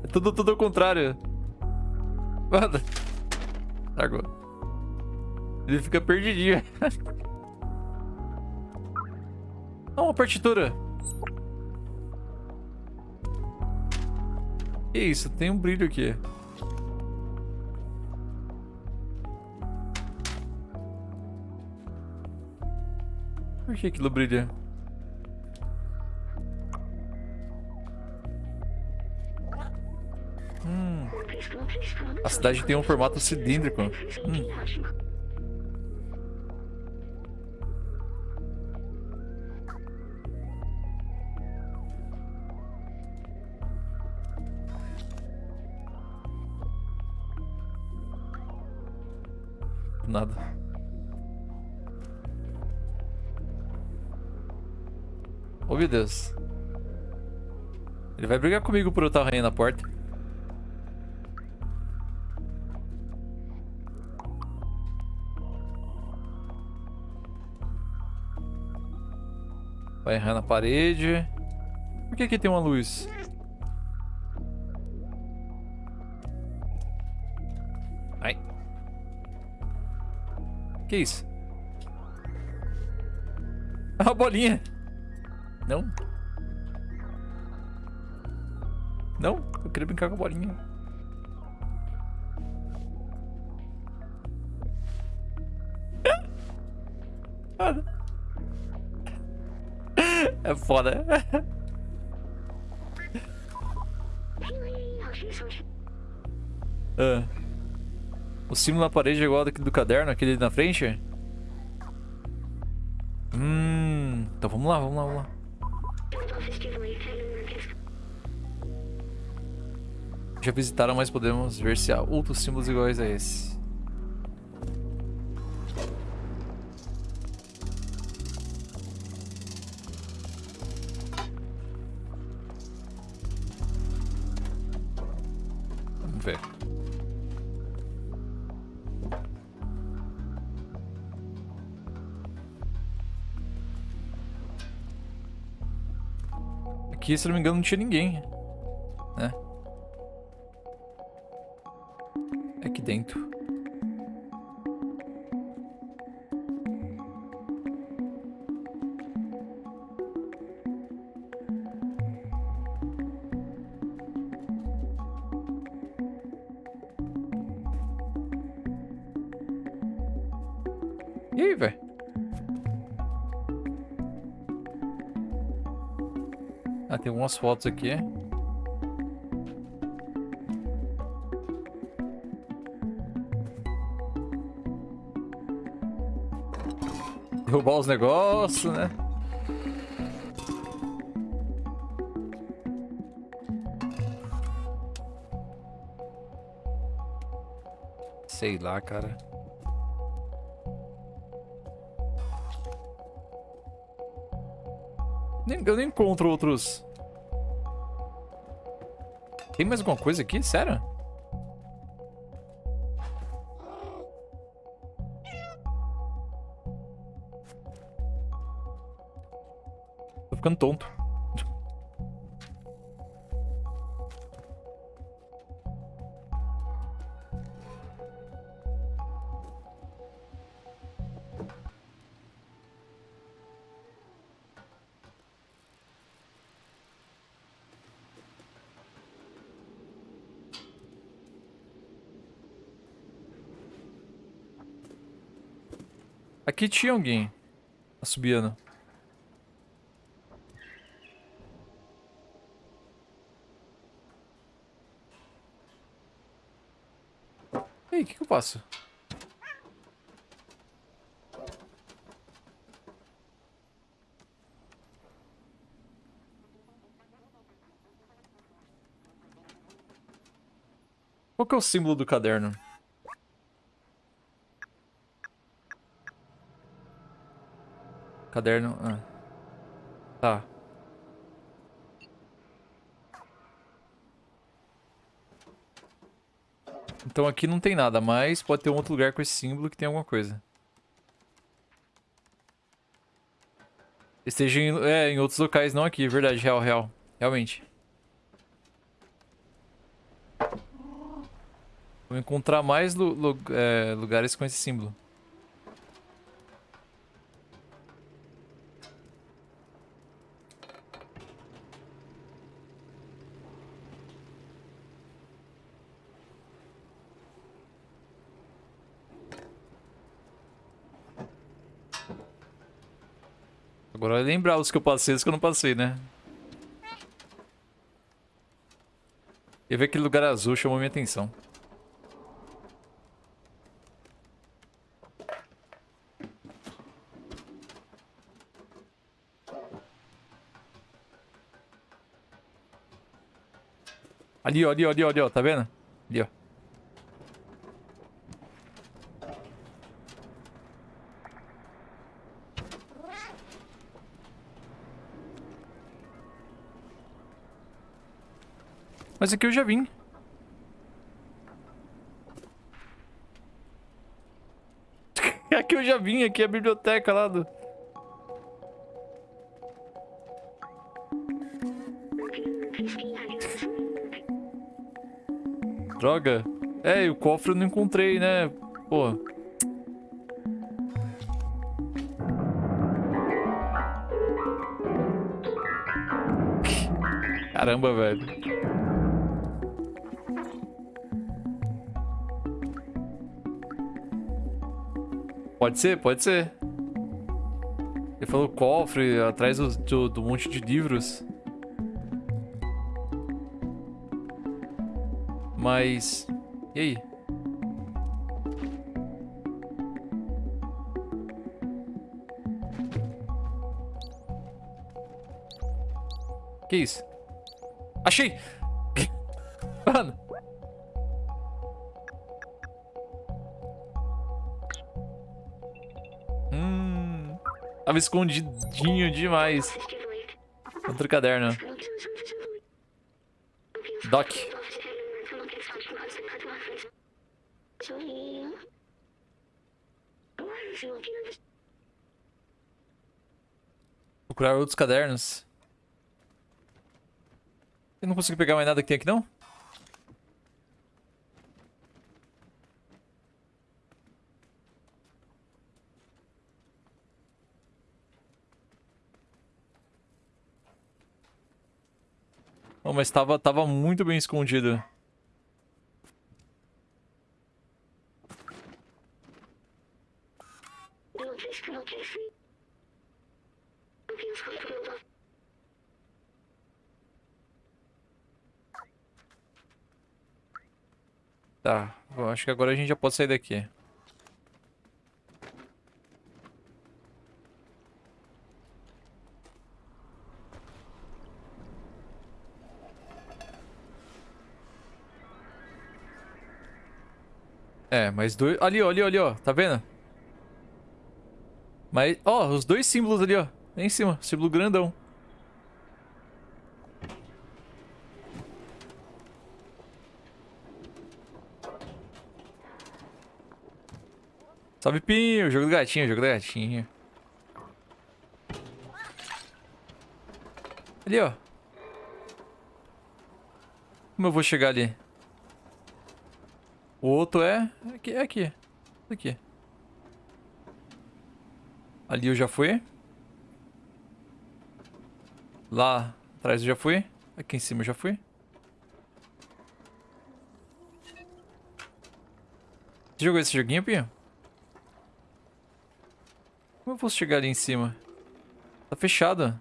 Speaker 1: É tudo, tudo ao contrário. Mano. Largou. Ele fica perdidinho. Ah, uma partitura. Que isso? Tem um brilho aqui. Por que aquilo brilha? A cidade tem um formato cilíndrico. Hum. Nada. Meu Deus. Ele vai brigar comigo por eu estar arranhando a porta. Vai errar na parede. Por que aqui tem uma luz? Ai. Que isso? A bolinha. Não. Não, eu queria brincar com a bolinha. É foda. Ah. O símbolo na parede é igual daquele do caderno, aquele na frente? Hum, então vamos lá, vamos lá, vamos lá. Já visitaram, mas podemos ver se há outros símbolos iguais a esse. Ver. Aqui, se não me engano, não tinha ninguém. Né? É aqui dentro. Algumas fotos aqui. Derrubar os negócios, né? Sei lá, cara. Eu nem encontro outros. Tem mais alguma coisa aqui? Sério? Tô ficando tonto. Aqui tinha alguém assobiando. Ei, o que, que eu faço? Qual que é o símbolo do caderno? Caderno... Ah. Tá. Então aqui não tem nada, mas pode ter um outro lugar com esse símbolo que tem alguma coisa. Esteja em, é, em outros locais, não aqui, verdade, real, real. Realmente. Vou encontrar mais lu, lu, é, lugares com esse símbolo. Agora lembrar os que eu passei e os que eu não passei, né? E ver aquele lugar azul chamou minha atenção. Ali, ó, ali, ó, ali, ó, tá vendo? Ali, ó. Mas aqui eu já vim. aqui eu já vim, aqui é a biblioteca lá do... Droga. É, e o cofre eu não encontrei, né? Pô. Caramba, velho. Pode ser, pode ser. Ele falou cofre, atrás do, do, do monte de livros. Mas... E aí? Que isso? Achei! Tava escondidinho demais. Outro caderno. Doc. Procurar outros cadernos. Eu não consigo pegar mais nada que tem aqui, não? Mas tava, tava muito bem escondido. Tá, eu acho que agora a gente já pode sair daqui. É, mas dois... Ali, ó, ali, ó, ali, ó. Tá vendo? Mas, ó, os dois símbolos ali, ó. Lá em cima, símbolo grandão. Salve, Pinho. Jogo do gatinho, jogo do gatinho. Ali, ó. Como eu vou chegar ali? O outro é... Aqui, é aqui. Aqui. Ali eu já fui. Lá atrás eu já fui. Aqui em cima eu já fui. Você jogou esse joguinho, Pinho? Como eu posso chegar ali em cima? Tá fechado.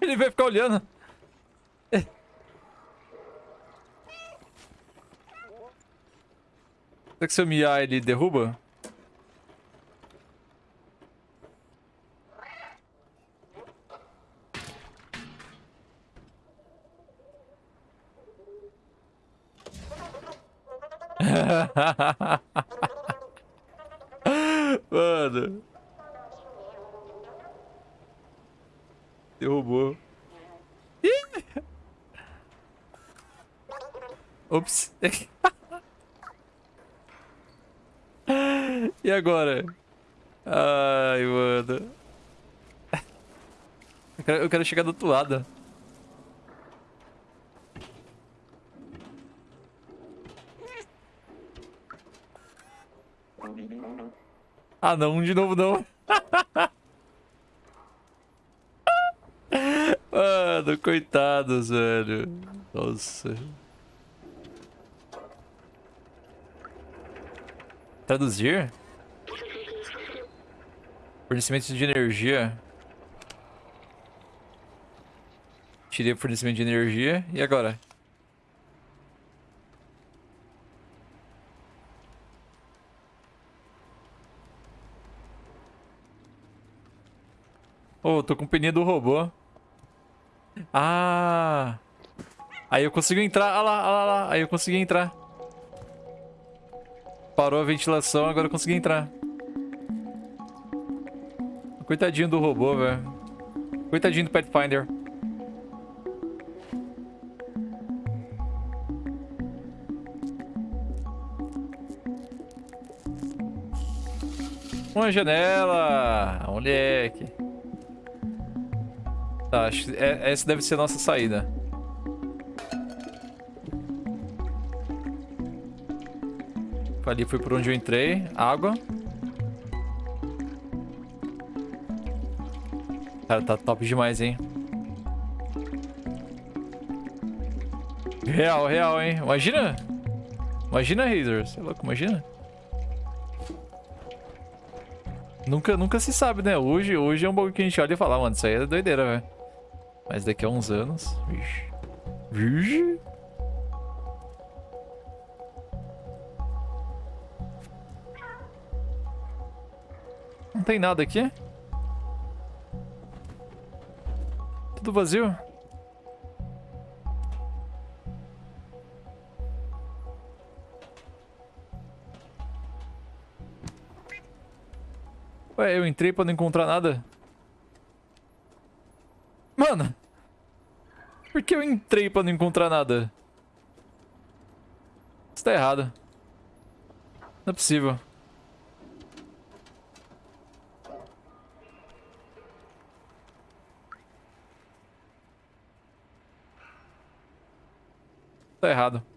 Speaker 1: Ele vai ficar olhando. Será que se eu miar ele derruba? Mano. Derrubou. Ops. e agora? Ai, mano. Eu quero, chegar do outro lado. Ah, não, de novo não. Mano, coitados, velho. Nossa. Traduzir? Fornecimento de energia. Tirei o fornecimento de energia. E agora? Oh, tô com pneu do robô. Ah! Aí eu consigo entrar. Ah lá, ah lá, lá. Aí eu consegui entrar. Parou a ventilação, agora eu consegui entrar. Coitadinho do robô, velho. Coitadinho do Pathfinder. Uma janela! Moleque. Tá, acho que é, essa deve ser a nossa saída. Ali foi por onde eu entrei. Água. Cara, tá top demais, hein? Real, real, hein? Imagina. Imagina, Razer. Você é louco, imagina. Nunca, nunca se sabe, né? Hoje, hoje é um bagulho que a gente olha e fala, mano, isso aí é doideira, velho. Mas daqui a uns anos... Vixe. Vixe. Não tem nada aqui? Tudo vazio? Ué, eu entrei pra não encontrar nada. Mano! Por que eu entrei pra não encontrar nada? Isso tá errado. Não é possível. Tá errado.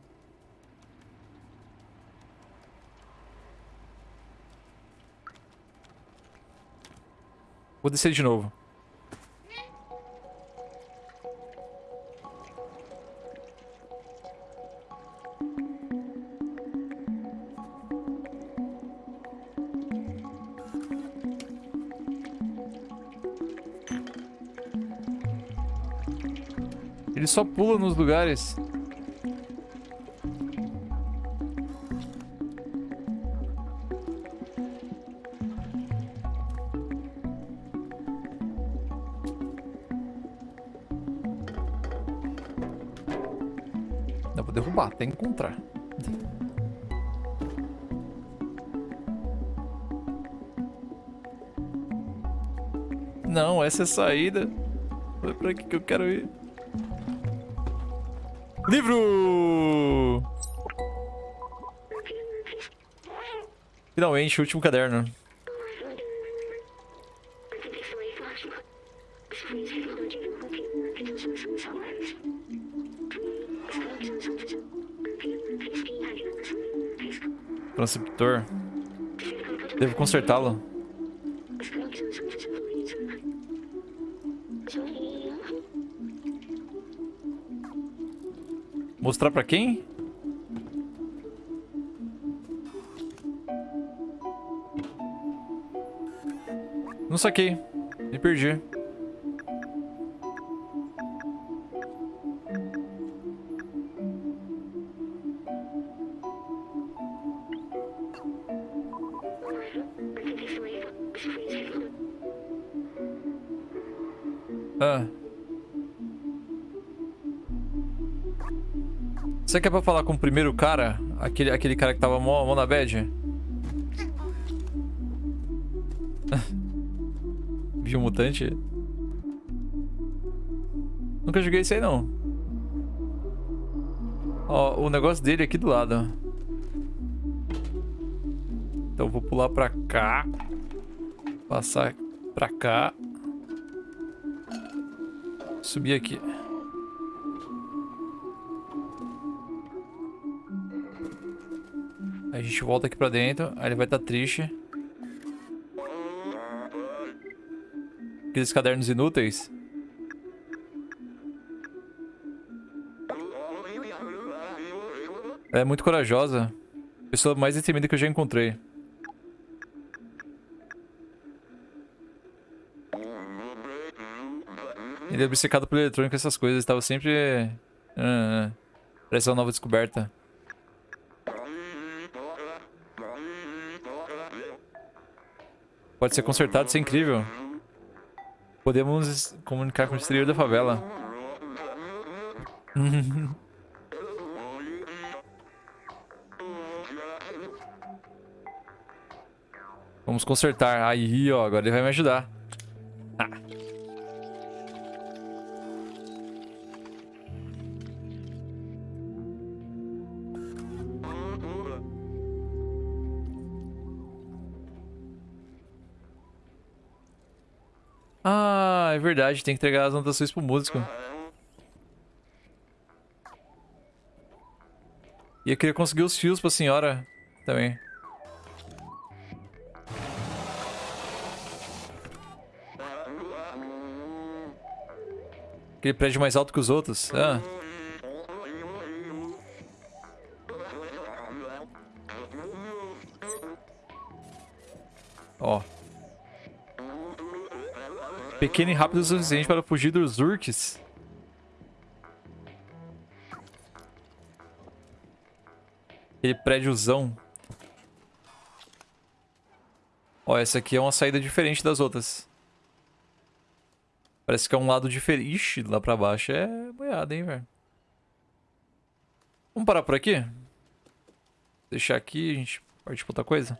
Speaker 1: Vou descer de novo. Ele só pula nos lugares. Até encontrar. Não, essa é a saída. Foi pra aqui que eu quero ir. Livro! Finalmente, o último caderno. Transceptor. Devo consertá-lo. Mostrar pra quem? Não saquei. Me perdi. Você quer pra falar com o primeiro cara? Aquele, aquele cara que tava mó, mó na bad? Biomutante? Nunca joguei isso aí, não. Ó, o negócio dele é aqui do lado. Então vou pular pra cá. Passar pra cá. Subir aqui. gente volta aqui pra dentro. Aí ele vai estar tá triste. Aqueles cadernos inúteis. Ela é muito corajosa. Pessoa mais determinada que eu já encontrei. Ele é obcecado por eletrônica, essas coisas. Estava sempre... Ah, ah, ah parece uma nova descoberta. Pode ser consertado, isso é incrível. Podemos comunicar com o exterior da favela. Vamos consertar. Aí, ó, agora ele vai me ajudar. É verdade, tem que entregar as anotações pro músico. E eu queria conseguir os fios pra senhora também. Aquele prédio mais alto que os outros. Ah. Pequeno e rápido o suficiente para fugir dos urques. Aquele prédiozão. Ó, essa aqui é uma saída diferente das outras. Parece que é um lado diferente. Ixi, lá pra baixo é boiada, hein, velho. Vamos parar por aqui? Deixar aqui, a gente parte pra outra coisa.